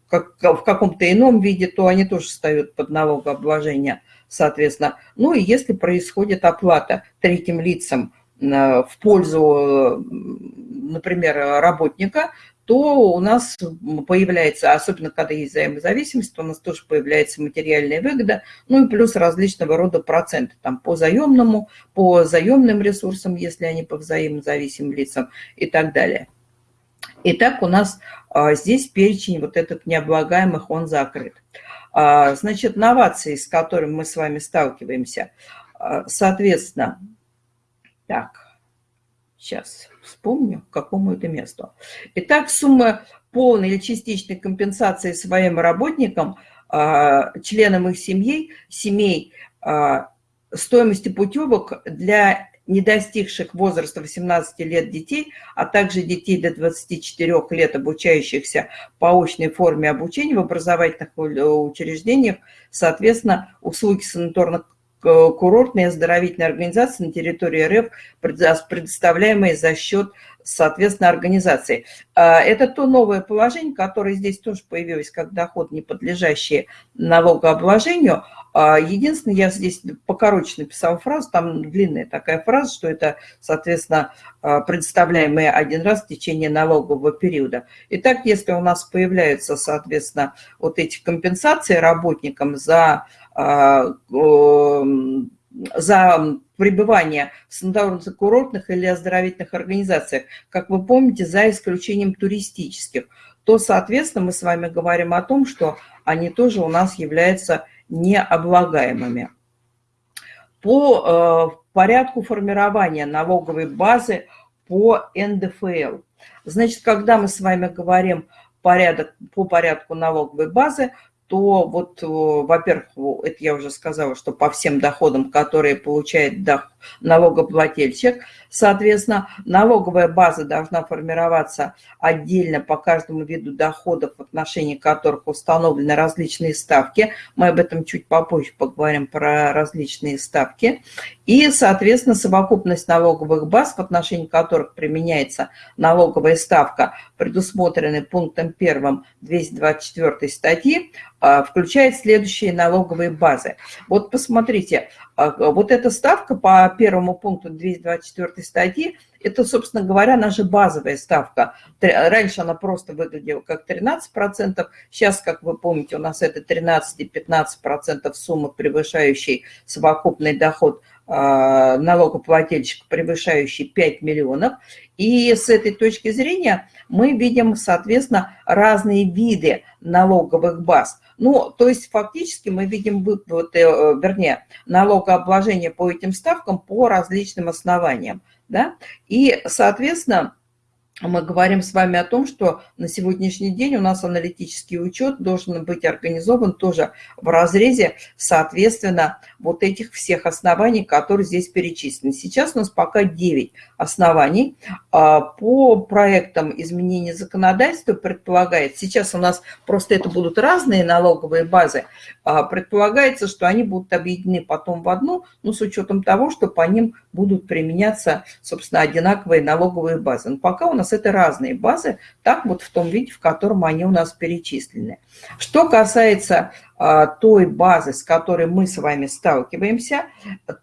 S1: как, в каком-то ином виде, то они тоже встают под налогообложение соответственно. Ну и если происходит оплата третьим лицам э, в пользу, например, работника, то у нас появляется, особенно когда есть взаимозависимость, у нас тоже появляется материальная выгода, ну и плюс различного рода проценты, там по заемному, по заемным ресурсам, если они по взаимозависимым лицам и так далее. Итак, у нас а, здесь перечень вот этот необлагаемых, он закрыт. А, значит, новации, с которыми мы с вами сталкиваемся, а, соответственно, так, сейчас вспомню, к какому это месту. Итак, сумма полной или частичной компенсации своим работникам, а, членам их семей, семей стоимости путевок для не достигших возраста 18 лет детей, а также детей до 24 лет, обучающихся по очной форме обучения в образовательных учреждениях, соответственно, услуги санаторных курортные оздоровительные организации на территории РФ, предоставляемые за счет соответственно, организации. А, это то новое положение, которое здесь тоже появилось, как доход, не подлежащий налогообложению. А, единственное, я здесь покороче написала фразу, там длинная такая фраза, что это, соответственно, а, предоставляемые один раз в течение налогового периода. Итак, если у нас появляются, соответственно, вот эти компенсации работникам за за пребывание в санаторно-курортных или оздоровительных организациях, как вы помните, за исключением туристических, то, соответственно, мы с вами говорим о том, что они тоже у нас являются необлагаемыми. По э, порядку формирования налоговой базы по НДФЛ. Значит, когда мы с вами говорим порядок, по порядку налоговой базы, то вот, во-первых, это я уже сказала, что по всем доходам, которые получает налогоплательщик, соответственно, налоговая база должна формироваться отдельно по каждому виду доходов, в отношении которых установлены различные ставки. Мы об этом чуть попозже поговорим про различные ставки. И, соответственно, совокупность налоговых баз, в отношении которых применяется налоговая ставка, предусмотренный пунктом 1 224 статьи, а, включает следующие налоговые базы. Вот посмотрите, вот эта ставка по первому пункту 224 статьи, это, собственно говоря, наша базовая ставка. Раньше она просто выглядела как 13%, сейчас, как вы помните, у нас это 13 и 15% суммы, превышающей совокупный доход а, налогоплательщика, превышающий 5 миллионов. И с этой точки зрения мы видим, соответственно, разные виды налоговых баз. Ну, то есть фактически мы видим выплаты, э, вернее, налогообложение по этим ставкам по различным основаниям. Да? И, соответственно, мы говорим с вами о том, что на сегодняшний день у нас аналитический учет должен быть организован тоже в разрезе, соответственно, вот этих всех оснований, которые здесь перечислены. Сейчас у нас пока 9 оснований. А, по проектам изменения законодательства предполагается, сейчас у нас просто это будут разные налоговые базы, а, предполагается, что они будут объединены потом в одну, но с учетом того, что по ним будут применяться, собственно, одинаковые налоговые базы. Но пока у нас это разные базы, так вот в том виде, в котором они у нас перечислены. Что касается а, той базы, с которой мы с вами сталкиваемся,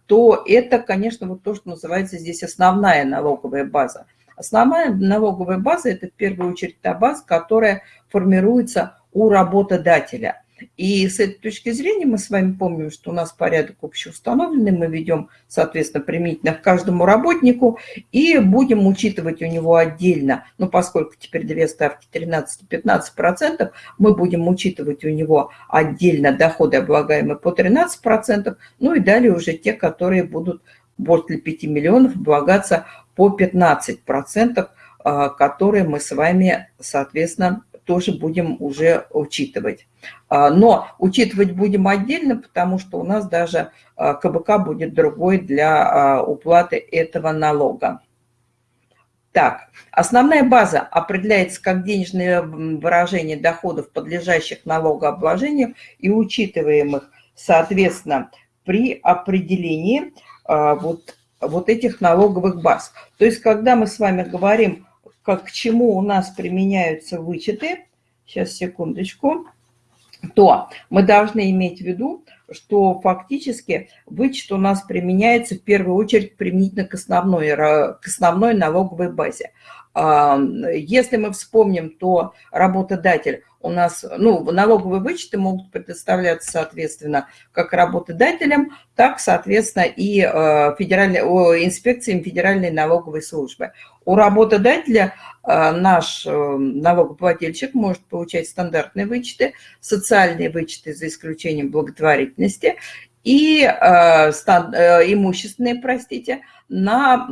S1: то это, конечно, вот то, что называется здесь основная налоговая база. Основная налоговая база – это в первую очередь та база, которая формируется у работодателя – и с этой точки зрения мы с вами помним, что у нас порядок общеустановленный, мы ведем, соответственно, применительно к каждому работнику и будем учитывать у него отдельно, ну, поскольку теперь две ставки 13 и 15%, мы будем учитывать у него отдельно доходы, облагаемые по 13%, ну и далее уже те, которые будут после 5 миллионов облагаться по 15%, а, которые мы с вами, соответственно, тоже будем уже учитывать. А, но учитывать будем отдельно, потому что у нас даже а, КБК будет другой для а, уплаты этого налога. Так, основная база определяется как денежное выражение доходов, подлежащих налогообложению и учитываемых, соответственно, при определении вот, вот этих налоговых баз. То есть, когда мы с вами говорим как к чему у нас применяются вычеты, сейчас, секундочку, то мы должны иметь в виду, что фактически вычет у нас применяется в первую очередь применительно к основной, к основной налоговой базе. Если мы вспомним, то работодатель у нас, ну, налоговые вычеты могут предоставляться, соответственно, как работодателям, так, соответственно, и э, федеральной, инспекциям Федеральной налоговой службы. У работодателя э, наш э, налогоплательщик может получать стандартные вычеты, социальные вычеты за исключением благотворительности и имущественные, простите, на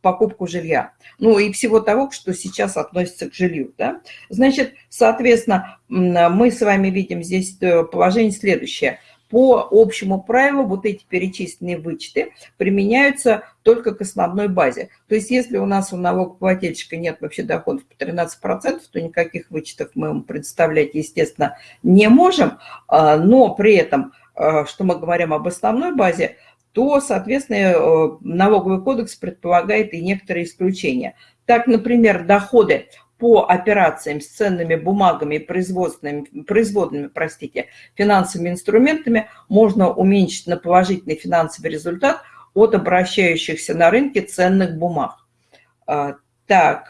S1: покупку жилья. Ну и всего того, что сейчас относится к жилью. Да? Значит, соответственно, мы с вами видим здесь э, положение следующее. По общему правилу вот эти перечисленные вычеты применяются только к основной базе. То есть если у нас у налогоплательщика нет вообще доходов по 13%, то никаких вычетов мы ему представлять, естественно, не можем. А, но при этом, а, что мы говорим об основной базе, то, соответственно, э, налоговый кодекс предполагает и некоторые исключения. Так, например, доходы по операциям с ценными бумагами и производственными, производными простите, финансовыми инструментами можно уменьшить на положительный финансовый результат от обращающихся на рынке ценных бумаг. А, так.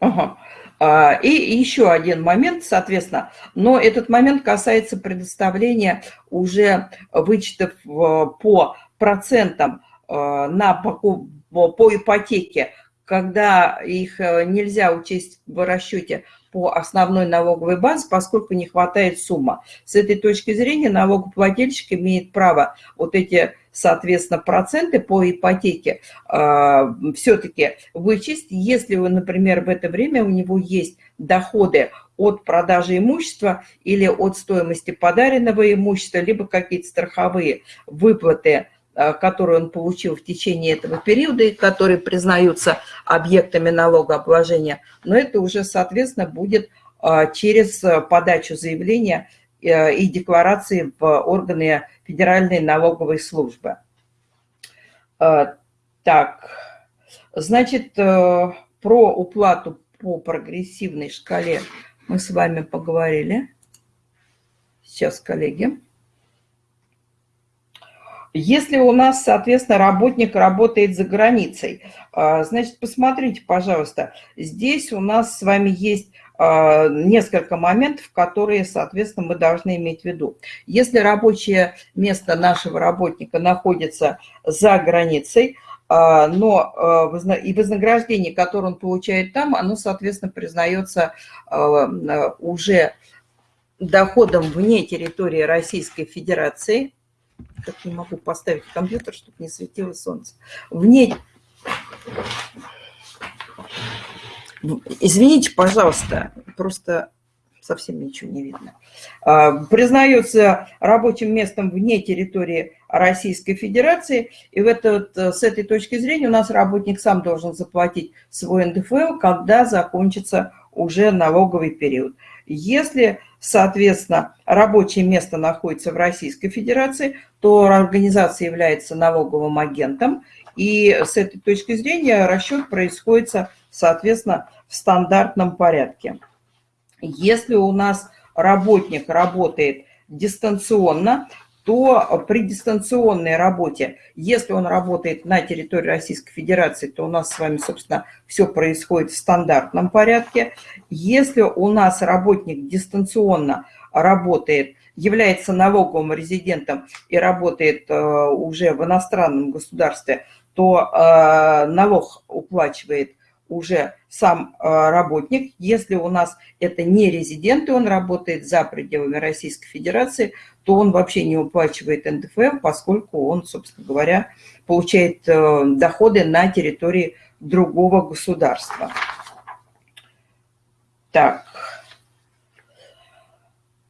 S1: Ага. А, и еще один момент, соответственно, но этот момент касается предоставления уже вычетов по процентам а, на покупку по ипотеке, когда их э, нельзя учесть в расчете по основной налоговой базе, поскольку не хватает сумма. С этой точки зрения налогоплательщик имеет право вот эти, соответственно, проценты по ипотеке э, все-таки вычесть, если, вы, например, в это время у него есть доходы от продажи имущества или от стоимости подаренного имущества, либо какие-то страховые выплаты Э, которые он получил в течение этого периода и которые признаются объектами налогообложения, но это уже, соответственно, будет э, через подачу заявления и декларации в органы Федеральной налоговой службы. Так, значит, про уплату по прогрессивной шкале мы с вами поговорили. Сейчас, коллеги. Если у нас, соответственно, работник работает за границей, значит, посмотрите, пожалуйста, здесь у нас с вами есть несколько моментов, которые, соответственно, мы должны иметь в виду. Если рабочее место нашего работника находится за границей, а, но и вознаграждение, которое он получает там, оно, соответственно, признается уже доходом вне территории Российской Федерации – как не могу поставить компьютер, чтобы не светило солнце. Вне... Извините, пожалуйста, просто совсем ничего не видно. А, признается рабочим местом вне территории Российской Федерации. И в этот, с этой точки зрения у нас работник сам должен заплатить свой НДФЛ, когда закончится уже налоговый период. Если, соответственно, рабочее место находится в Российской Федерации, то организация является налоговым агентом, и с этой точки зрения расчет происходит, соответственно, в стандартном порядке. Если у нас работник работает дистанционно, то при дистанционной работе, если он работает на территории Российской Федерации, то у нас с вами, собственно, все происходит в стандартном порядке. Если у нас работник дистанционно работает, является налоговым резидентом и работает э, уже в иностранном государстве, то э, налог уплачивает уже сам э, работник. Если у нас это не резидент, и он работает за пределами Российской Федерации, то он вообще не уплачивает НДФЛ, поскольку он, собственно говоря, получает э, доходы на территории другого государства. Так.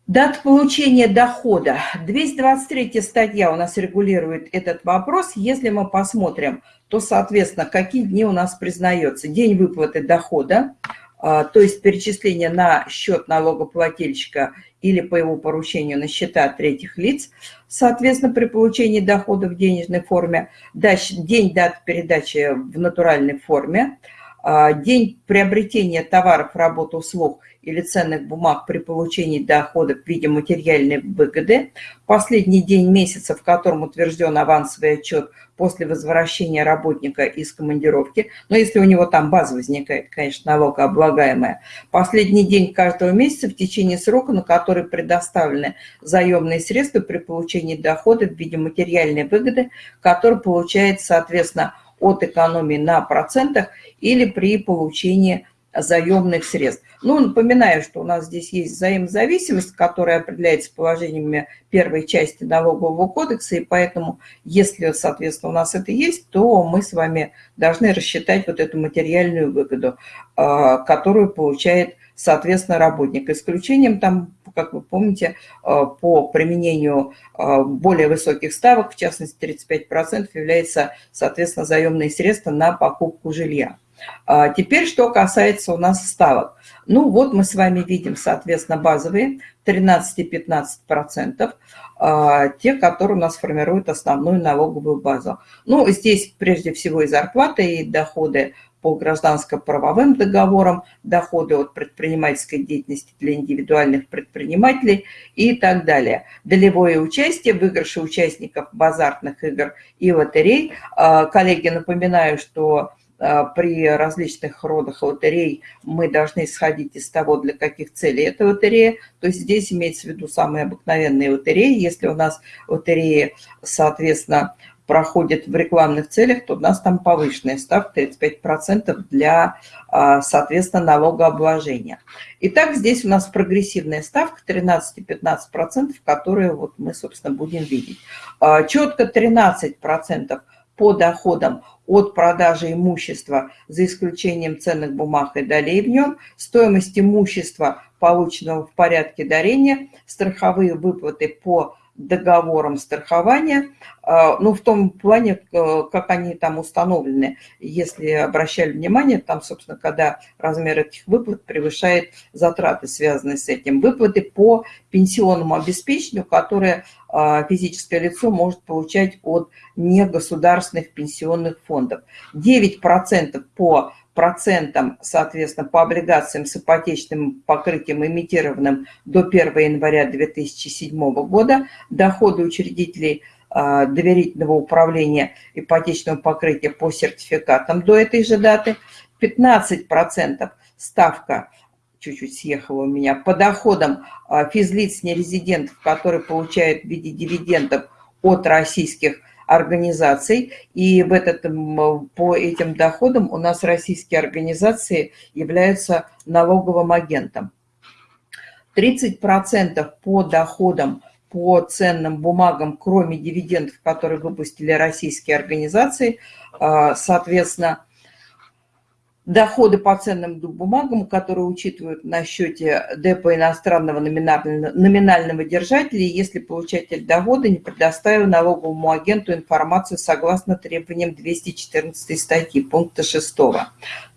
S1: Дата получения дохода. 223 статья у нас регулирует этот вопрос. Если мы посмотрим, то, соответственно, какие дни у нас признается. День выплаты дохода, а, то есть перечисление на счет налогоплательщика или по его поручению на счета третьих лиц, соответственно, при получении дохода в денежной форме, день дат передачи в натуральной форме, а, день приобретения товаров, работ, услуг или ценных бумаг при получении дохода в виде материальной выгоды, последний день месяца, в котором утвержден авансовый отчет после возвращения работника из командировки, но если у него там база возникает, конечно, налогооблагаемая, последний день каждого месяца в течение срока, на который предоставлены заемные средства при получении дохода в виде материальной выгоды, который получается, соответственно, от экономии на процентах или при получении заемных средств. Ну, напоминаю, что у нас здесь есть взаимозависимость, которая определяется положениями первой части налогового кодекса, и поэтому, если, соответственно, у нас это есть, то мы с вами должны рассчитать вот эту материальную выгоду, а, которую получает, соответственно, работник. Исключением там, как вы помните, а, по применению а, более высоких ставок, в частности 35%, является, соответственно, заемные средства на покупку жилья. А теперь, что касается у нас ставок. Ну вот мы с вами видим, соответственно, базовые 13-15%, а, те, которые у нас формируют основную налоговую базу. Ну, здесь прежде всего и зарплаты, и доходы по гражданско-правовым договорам, доходы от предпринимательской деятельности для индивидуальных предпринимателей и так далее. Долевое участие, выигрыши участников базарных игр и лотерей. А, коллеги, напоминаю, что при различных родах лотерей мы должны исходить из того, для каких целей эта лотерея. То есть здесь имеется в виду самые обыкновенные лотереи. Если у нас лотереи, соответственно, проходят в рекламных целях, то у нас там повышенная ставка 35% для, а, соответственно, налогообложения. Итак, здесь у нас прогрессивная ставка 13-15%, которую вот мы, собственно, будем видеть. А, четко 13% по доходам от продажи имущества, за исключением ценных бумаг и долей в нем, стоимость имущества, полученного в порядке дарения, страховые выплаты по договором страхования, а, ну, в том плане, э, как они там установлены. Если обращали внимание, там, собственно, когда размер этих выплат превышает затраты, связанные с этим. Выплаты по пенсионному обеспечению, которые а, физическое лицо может получать от негосударственных пенсионных фондов. 9% по процентам, соответственно, по облигациям с ипотечным покрытием, имитированным до 1 января 2007 года, доходы учредителей а, доверительного управления ипотечного покрытия по сертификатам до этой же даты, 15% ставка чуть-чуть съехала у меня, по доходам а, физлиц нерезидентов, которые получают в виде дивидендов от российских организаций, и в этот, по этим доходам у нас российские организации являются налоговым агентом. 30% по доходам по ценным бумагам, кроме дивидендов, которые выпустили российские организации, а, соответственно, доходы по ценным бумагам, которые учитывают на счете депо иностранного номинального, номинального держателя, если получатель дохода не предоставил налоговому агенту информацию согласно требованиям 214 статьи, пункта 6.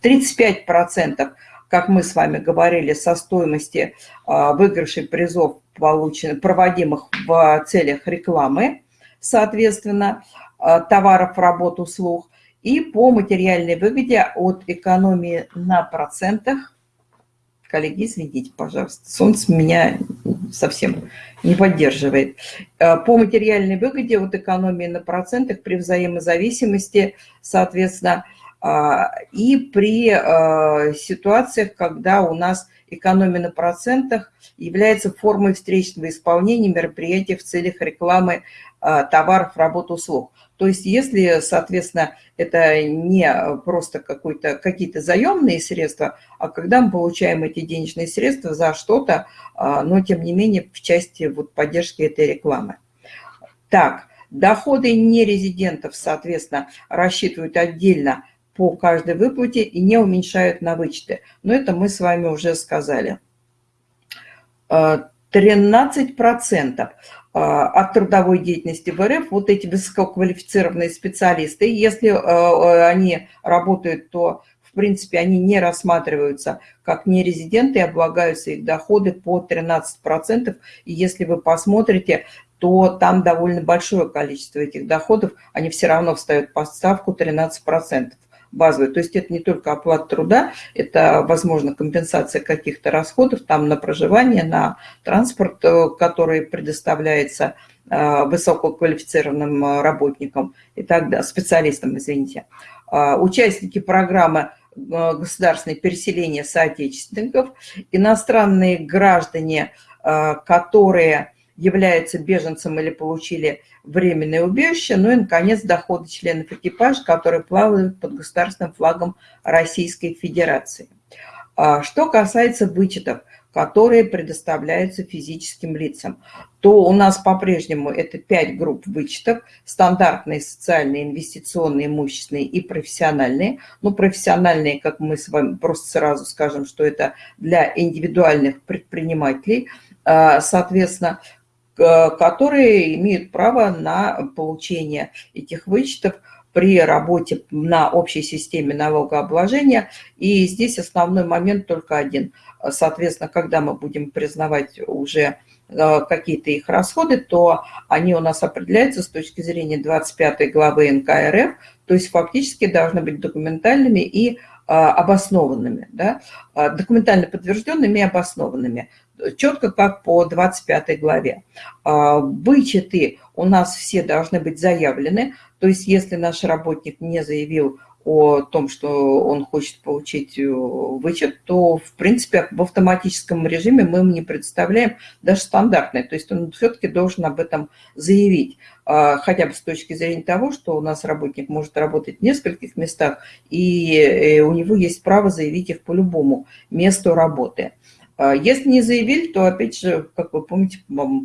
S1: 35%, как мы с вами говорили, со стоимости а, выигрышей призов, полученных, проводимых в целях рекламы, соответственно, а, товаров, работ, услуг, и по материальной выгоде от экономии на процентах. Коллеги, извините, пожалуйста, солнце меня совсем не поддерживает. Э, по материальной выгоде от экономии на процентах при взаимозависимости, соответственно, а, и при э, ситуациях, когда у нас экономия на процентах является формой встречного исполнения мероприятий в целях рекламы э, товаров, работ, услуг. То есть если, соответственно, это не просто какие-то заемные средства, а когда мы получаем эти денежные средства за что-то, а, но тем не менее в части вот поддержки этой рекламы. Так, доходы нерезидентов, соответственно, рассчитывают отдельно по каждой выплате и не уменьшают на вычеты. Но это мы с вами уже сказали. 13%. А, от трудовой деятельности в РФ вот эти высококвалифицированные специалисты, если а, а, они работают, то в принципе они не рассматриваются как нерезиденты, облагаются их доходы по 13%. И если вы посмотрите, то там довольно большое количество этих доходов, они все равно встают по ставку 13% базовые. То есть это не только оплата труда, это, возможно, компенсация каких-то расходов там на проживание, на транспорт, э, который предоставляется э, высококвалифицированным э, работникам и так далее, специалистам, извините. Участники программы государственное переселение соотечественников, иностранные граждане, которые являются беженцем или получили временное убежище, ну и, наконец, доходы членов экипажа, которые плавают под государственным флагом Российской Федерации. А что касается вычетов, которые предоставляются физическим лицам, то у нас по-прежнему это пять групп вычетов, стандартные, социальные, инвестиционные, имущественные и профессиональные. Ну, профессиональные, как мы с вами просто сразу скажем, что это для индивидуальных предпринимателей, а, соответственно, которые имеют право на получение этих вычетов при работе на общей системе налогообложения. И здесь основной момент только один. Соответственно, когда мы будем признавать уже э, какие-то их расходы, то они у нас определяются с точки зрения 25 главы НК РФ, то есть фактически должны быть документальными и обоснованными, да, а, документально подтвержденными и обоснованными, четко как по 25 главе. А, вычеты у нас все должны быть заявлены, то есть если наш работник не заявил о том, что он хочет получить э, вычет, то, в принципе, в автоматическом режиме мы ему не представляем даже стандартный. То есть он все-таки должен об этом заявить, а, хотя бы с точки зрения того, что у нас работник может работать в нескольких местах, и э, у него есть право заявить их по любому месту работы. А, если не заявили, то, опять же, как вы помните,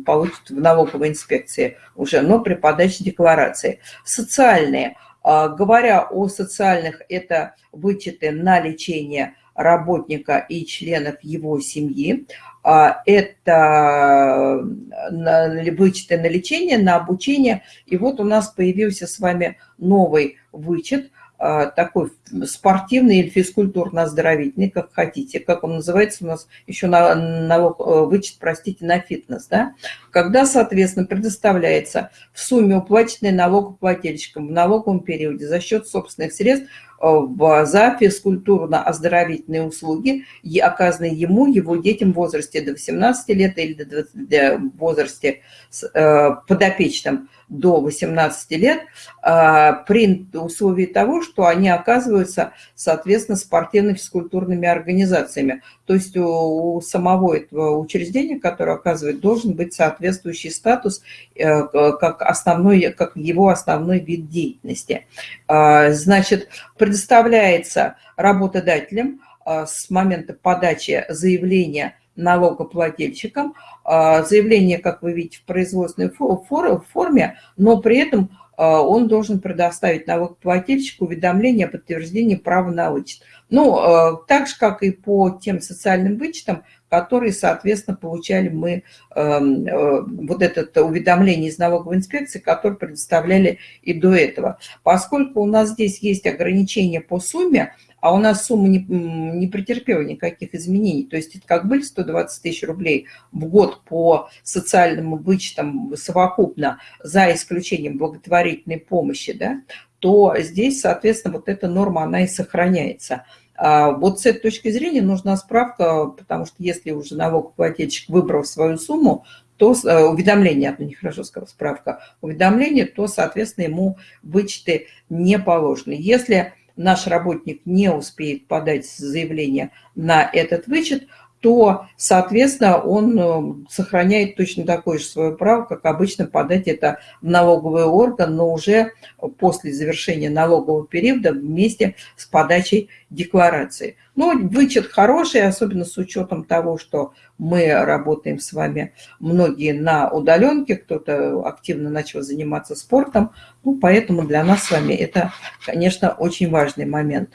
S1: получат в налоговой инспекции уже, но при подаче декларации. Социальные – говоря о социальных, это вычеты на лечение работника и членов его семьи. А, это вычеты на лечение, на обучение. И вот у нас появился с вами новый вычет – а, такой спортивный или физкультурно-оздоровительный, как хотите, как он называется у нас еще на, налог, э, вычет, простите, на фитнес, да, когда, соответственно, предоставляется в сумме уплаченной налогоплательщикам в налоговом периоде за счет собственных средств э, за физкультурно-оздоровительные услуги, оказанные ему, его детям в возрасте до 18 лет или до 20, в возрасте э, подопечным до 18 лет а, при условии того, что они оказываются, соответственно, спортивно-физкультурными организациями. То есть у самого этого учреждения, которое оказывает, должен быть соответствующий статус э, как, основной, как его основной вид деятельности. А, значит, предоставляется работодателям а, с момента подачи заявления налогоплательщикам. А, заявление, как вы видите, в производственной форме, но при этом а, он должен предоставить налогоплательщику уведомление о подтверждении права на вычет. Ну, а, так же, как и по тем социальным вычетам, которые, соответственно, получали мы эм, э, вот это уведомление из налоговой инспекции, которое предоставляли и до этого. Поскольку у нас здесь есть ограничения по сумме, а у нас сумма не, не претерпела никаких изменений. То есть это как были 120 тысяч рублей в год по социальным вычетам совокупно, за исключением благотворительной помощи, да, то здесь, соответственно, вот эта норма, она и сохраняется. А вот с этой точки зрения нужна справка, потому что если уже налогоплательщик выбрал свою сумму, то э, уведомление, это нехорошо сказал, справка, уведомление, то, соответственно, ему вычеты не положены. Если наш работник не успеет подать заявление на этот вычет, то, соответственно, он э, сохраняет точно такое же свое право, как обычно подать это в налоговый орган, но уже после завершения налогового периода вместе с подачей декларации. Ну, вычет хороший, особенно с учетом того, что мы работаем с вами многие на удаленке, кто-то активно начал заниматься спортом, ну, поэтому для нас с вами это, конечно, очень важный момент.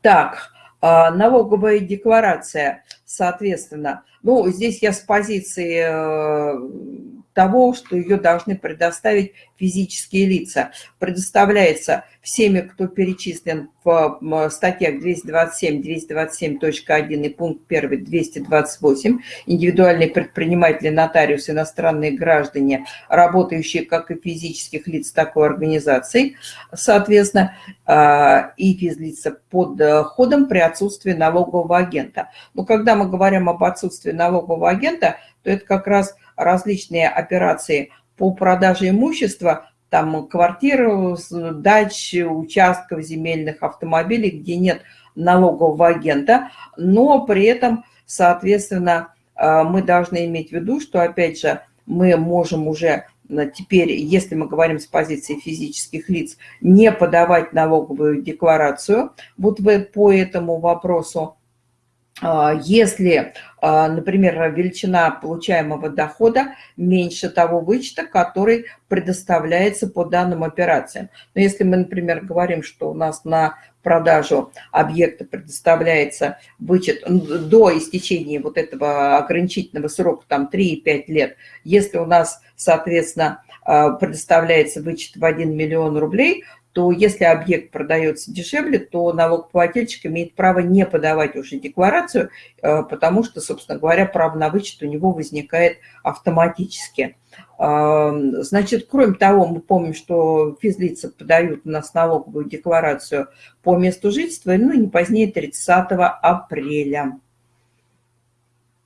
S1: Так, налоговая декларация, соответственно, ну, здесь я с позиции э, того, что ее должны предоставить физические лица. Предоставляется всеми, кто перечислен в статьях 227, 227.1 и пункт 1, 228, индивидуальные предприниматели, нотариусы, иностранные граждане, работающие как и физических лиц такой организации, соответственно, а, и физлица под ходом при отсутствии налогового агента. Но когда мы говорим об отсутствии налогового агента, то это как раз различные операции по продаже имущества, там квартир, дач, участков земельных, автомобилей, где нет налогового агента, но при этом, соответственно, э, мы должны иметь в виду, что, опять же, мы можем уже теперь, если мы говорим с позиции физических лиц, не подавать налоговую декларацию. Вот по этому вопросу, если, а, например, величина получаемого дохода меньше того вычета, который предоставляется по данным операциям. Но если мы, например, говорим, что у нас на продажу объекта предоставляется вычет до истечения вот этого ограничительного срока, там 3-5 лет, если у нас, соответственно, а, предоставляется вычет в 1 миллион рублей, то если объект продается дешевле, то налогоплательщик имеет право не подавать уже декларацию, э, потому что, собственно говоря, право на вычет у него возникает автоматически. А, значит, кроме того, мы помним, что физлица подают у нас налоговую декларацию по месту жительства, ну, не позднее 30 апреля.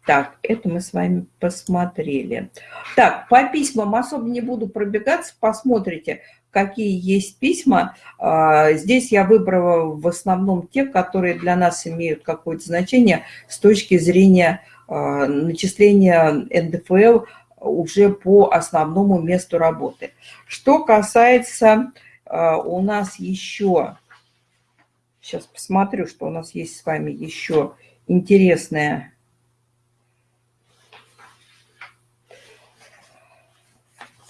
S1: Так, это мы с вами посмотрели. Так, по письмам особо не буду пробегаться, посмотрите, какие есть письма. А, здесь я выбрала в основном те, которые для нас имеют какое-то значение с точки зрения а, начисления НДФЛ уже по основному месту работы. Что касается а, у нас еще, сейчас посмотрю, что у нас есть с вами еще интересное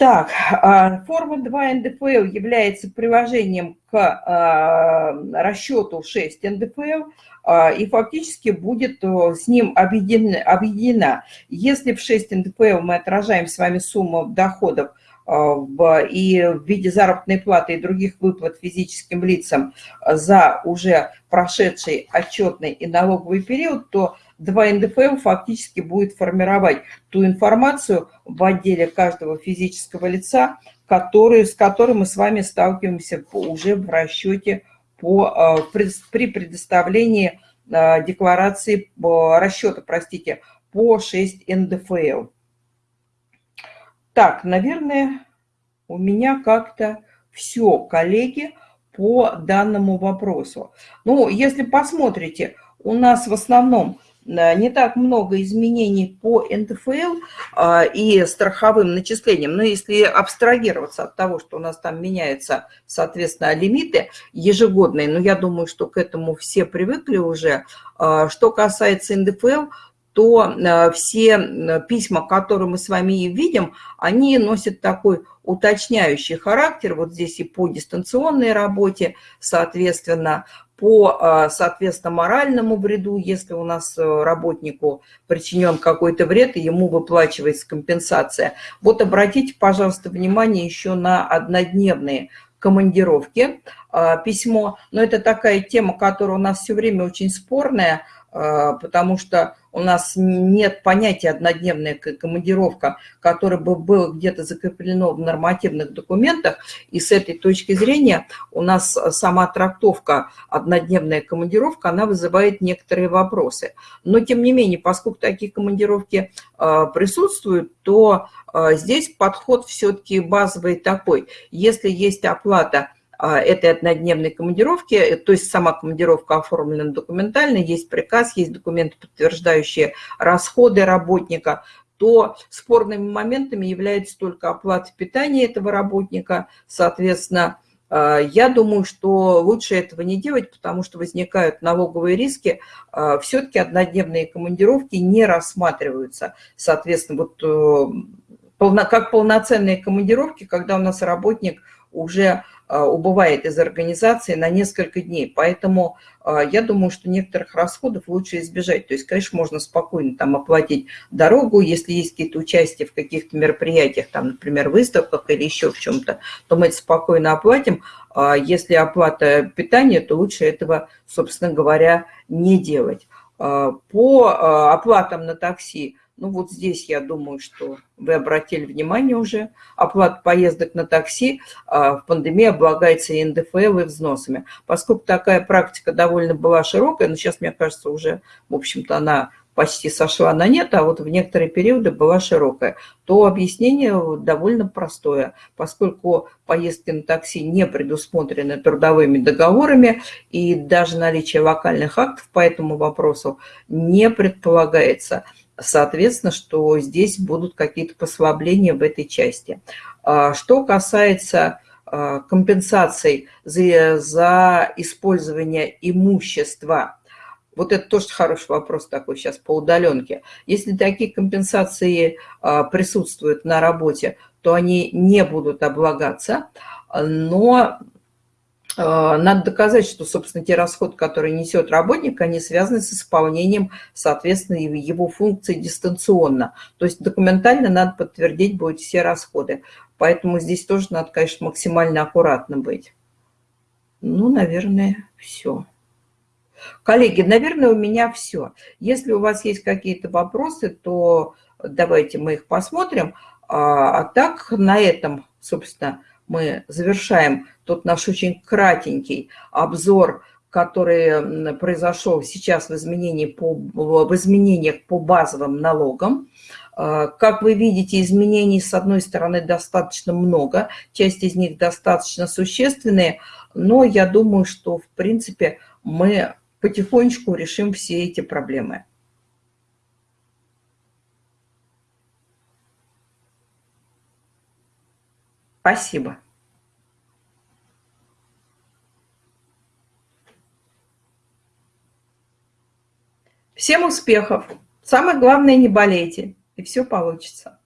S1: Так, а, форма 2 НДФЛ является приложением к а, расчету 6 НДФЛ а, и фактически будет с ним объединена. Если в 6 НДФЛ мы отражаем с вами сумму доходов и в виде заработной платы и других выплат физическим лицам за уже прошедший отчетный и налоговый период, то 2 НДФЛ фактически будет формировать ту информацию в отделе каждого физического лица, который, с которой мы с вами сталкиваемся уже в расчете по, э, при предоставлении э, декларации расчета, простите, по 6 НДФЛ. Так, наверное, у меня как-то все, коллеги, по данному вопросу. Ну, если посмотрите, у нас в основном Э, не так много изменений по НДФЛ а, и страховым начислениям, но если абстрагироваться от того, что у нас там меняются, соответственно, лимиты ежегодные, но я думаю, что к этому все привыкли уже. А, что касается НДФЛ, то э, все письма, которые мы с вами видим, они носят такой уточняющий характер. Вот здесь и по дистанционной работе, соответственно, по, а, соответственно, моральному вреду, если у нас э, работнику причинен какой-то вред, и ему выплачивается компенсация. Вот обратите, пожалуйста, внимание еще на однодневные командировки, а, письмо. Но это такая тема, которая у нас все время очень спорная, а, потому что у нас нет понятия однодневная командировка, которая бы было где-то закреплено в нормативных документах, и с этой точки зрения у нас сама трактовка однодневная командировка, она вызывает некоторые вопросы. Но тем не менее, поскольку такие командировки а, присутствуют, то а, здесь подход все-таки базовый такой. Если есть оплата этой однодневной командировки, э, то есть сама командировка оформлена документально, есть приказ, есть документы, подтверждающие расходы работника, то спорными моментами является только оплата питания этого работника. Соответственно, а, я думаю, что лучше этого не делать, потому что возникают налоговые риски. А, Все-таки однодневные командировки не рассматриваются. Соответственно, вот э, как полноценные командировки, когда у нас работник уже а, убывает из организации на несколько дней. Поэтому а, я думаю, что некоторых расходов лучше избежать. То есть, конечно, можно спокойно там оплатить дорогу, если есть какие-то участия в каких-то мероприятиях, там, например, выставках или еще в чем-то, то мы это спокойно оплатим. А если оплата питания, то лучше этого, собственно говоря, не делать. По оплатам на такси ну вот здесь я думаю, что вы обратили внимание уже, оплата поездок на такси а, в пандемии облагается и НДФЛ, и взносами. Поскольку такая практика довольно была широкая, но сейчас, мне кажется, уже, в общем-то, она почти сошла на нет, а вот в некоторые периоды была широкая, то объяснение довольно простое. Поскольку поездки на такси не предусмотрены трудовыми договорами и даже наличие локальных актов по этому вопросу не предполагается – соответственно, что здесь будут какие-то послабления в этой части. А, что касается а, компенсаций за, за использование имущества, Вот это тоже хороший вопрос такой сейчас по удаленке. Если такие компенсации а, присутствуют на работе, то они не будут облагаться, но надо доказать, что, собственно, те расходы, которые несет работник, они связаны с исполнением, соответственно, его функции дистанционно. То есть документально надо подтвердить будет все расходы. Поэтому здесь тоже надо, конечно, максимально аккуратно быть. Ну, наверное, все. Коллеги, наверное, у меня все. Если у вас есть какие-то вопросы, то давайте мы их посмотрим. А, а так на этом, собственно, мы завершаем тот наш очень кратенький обзор, который произошел сейчас в, изменении по, в изменениях по базовым налогам. А, как вы видите, изменений, с одной стороны, достаточно много, часть из них достаточно существенные, но я думаю, что, в принципе, мы потихонечку решим все эти проблемы. Спасибо. Всем успехов! Самое главное, не болейте, и все получится.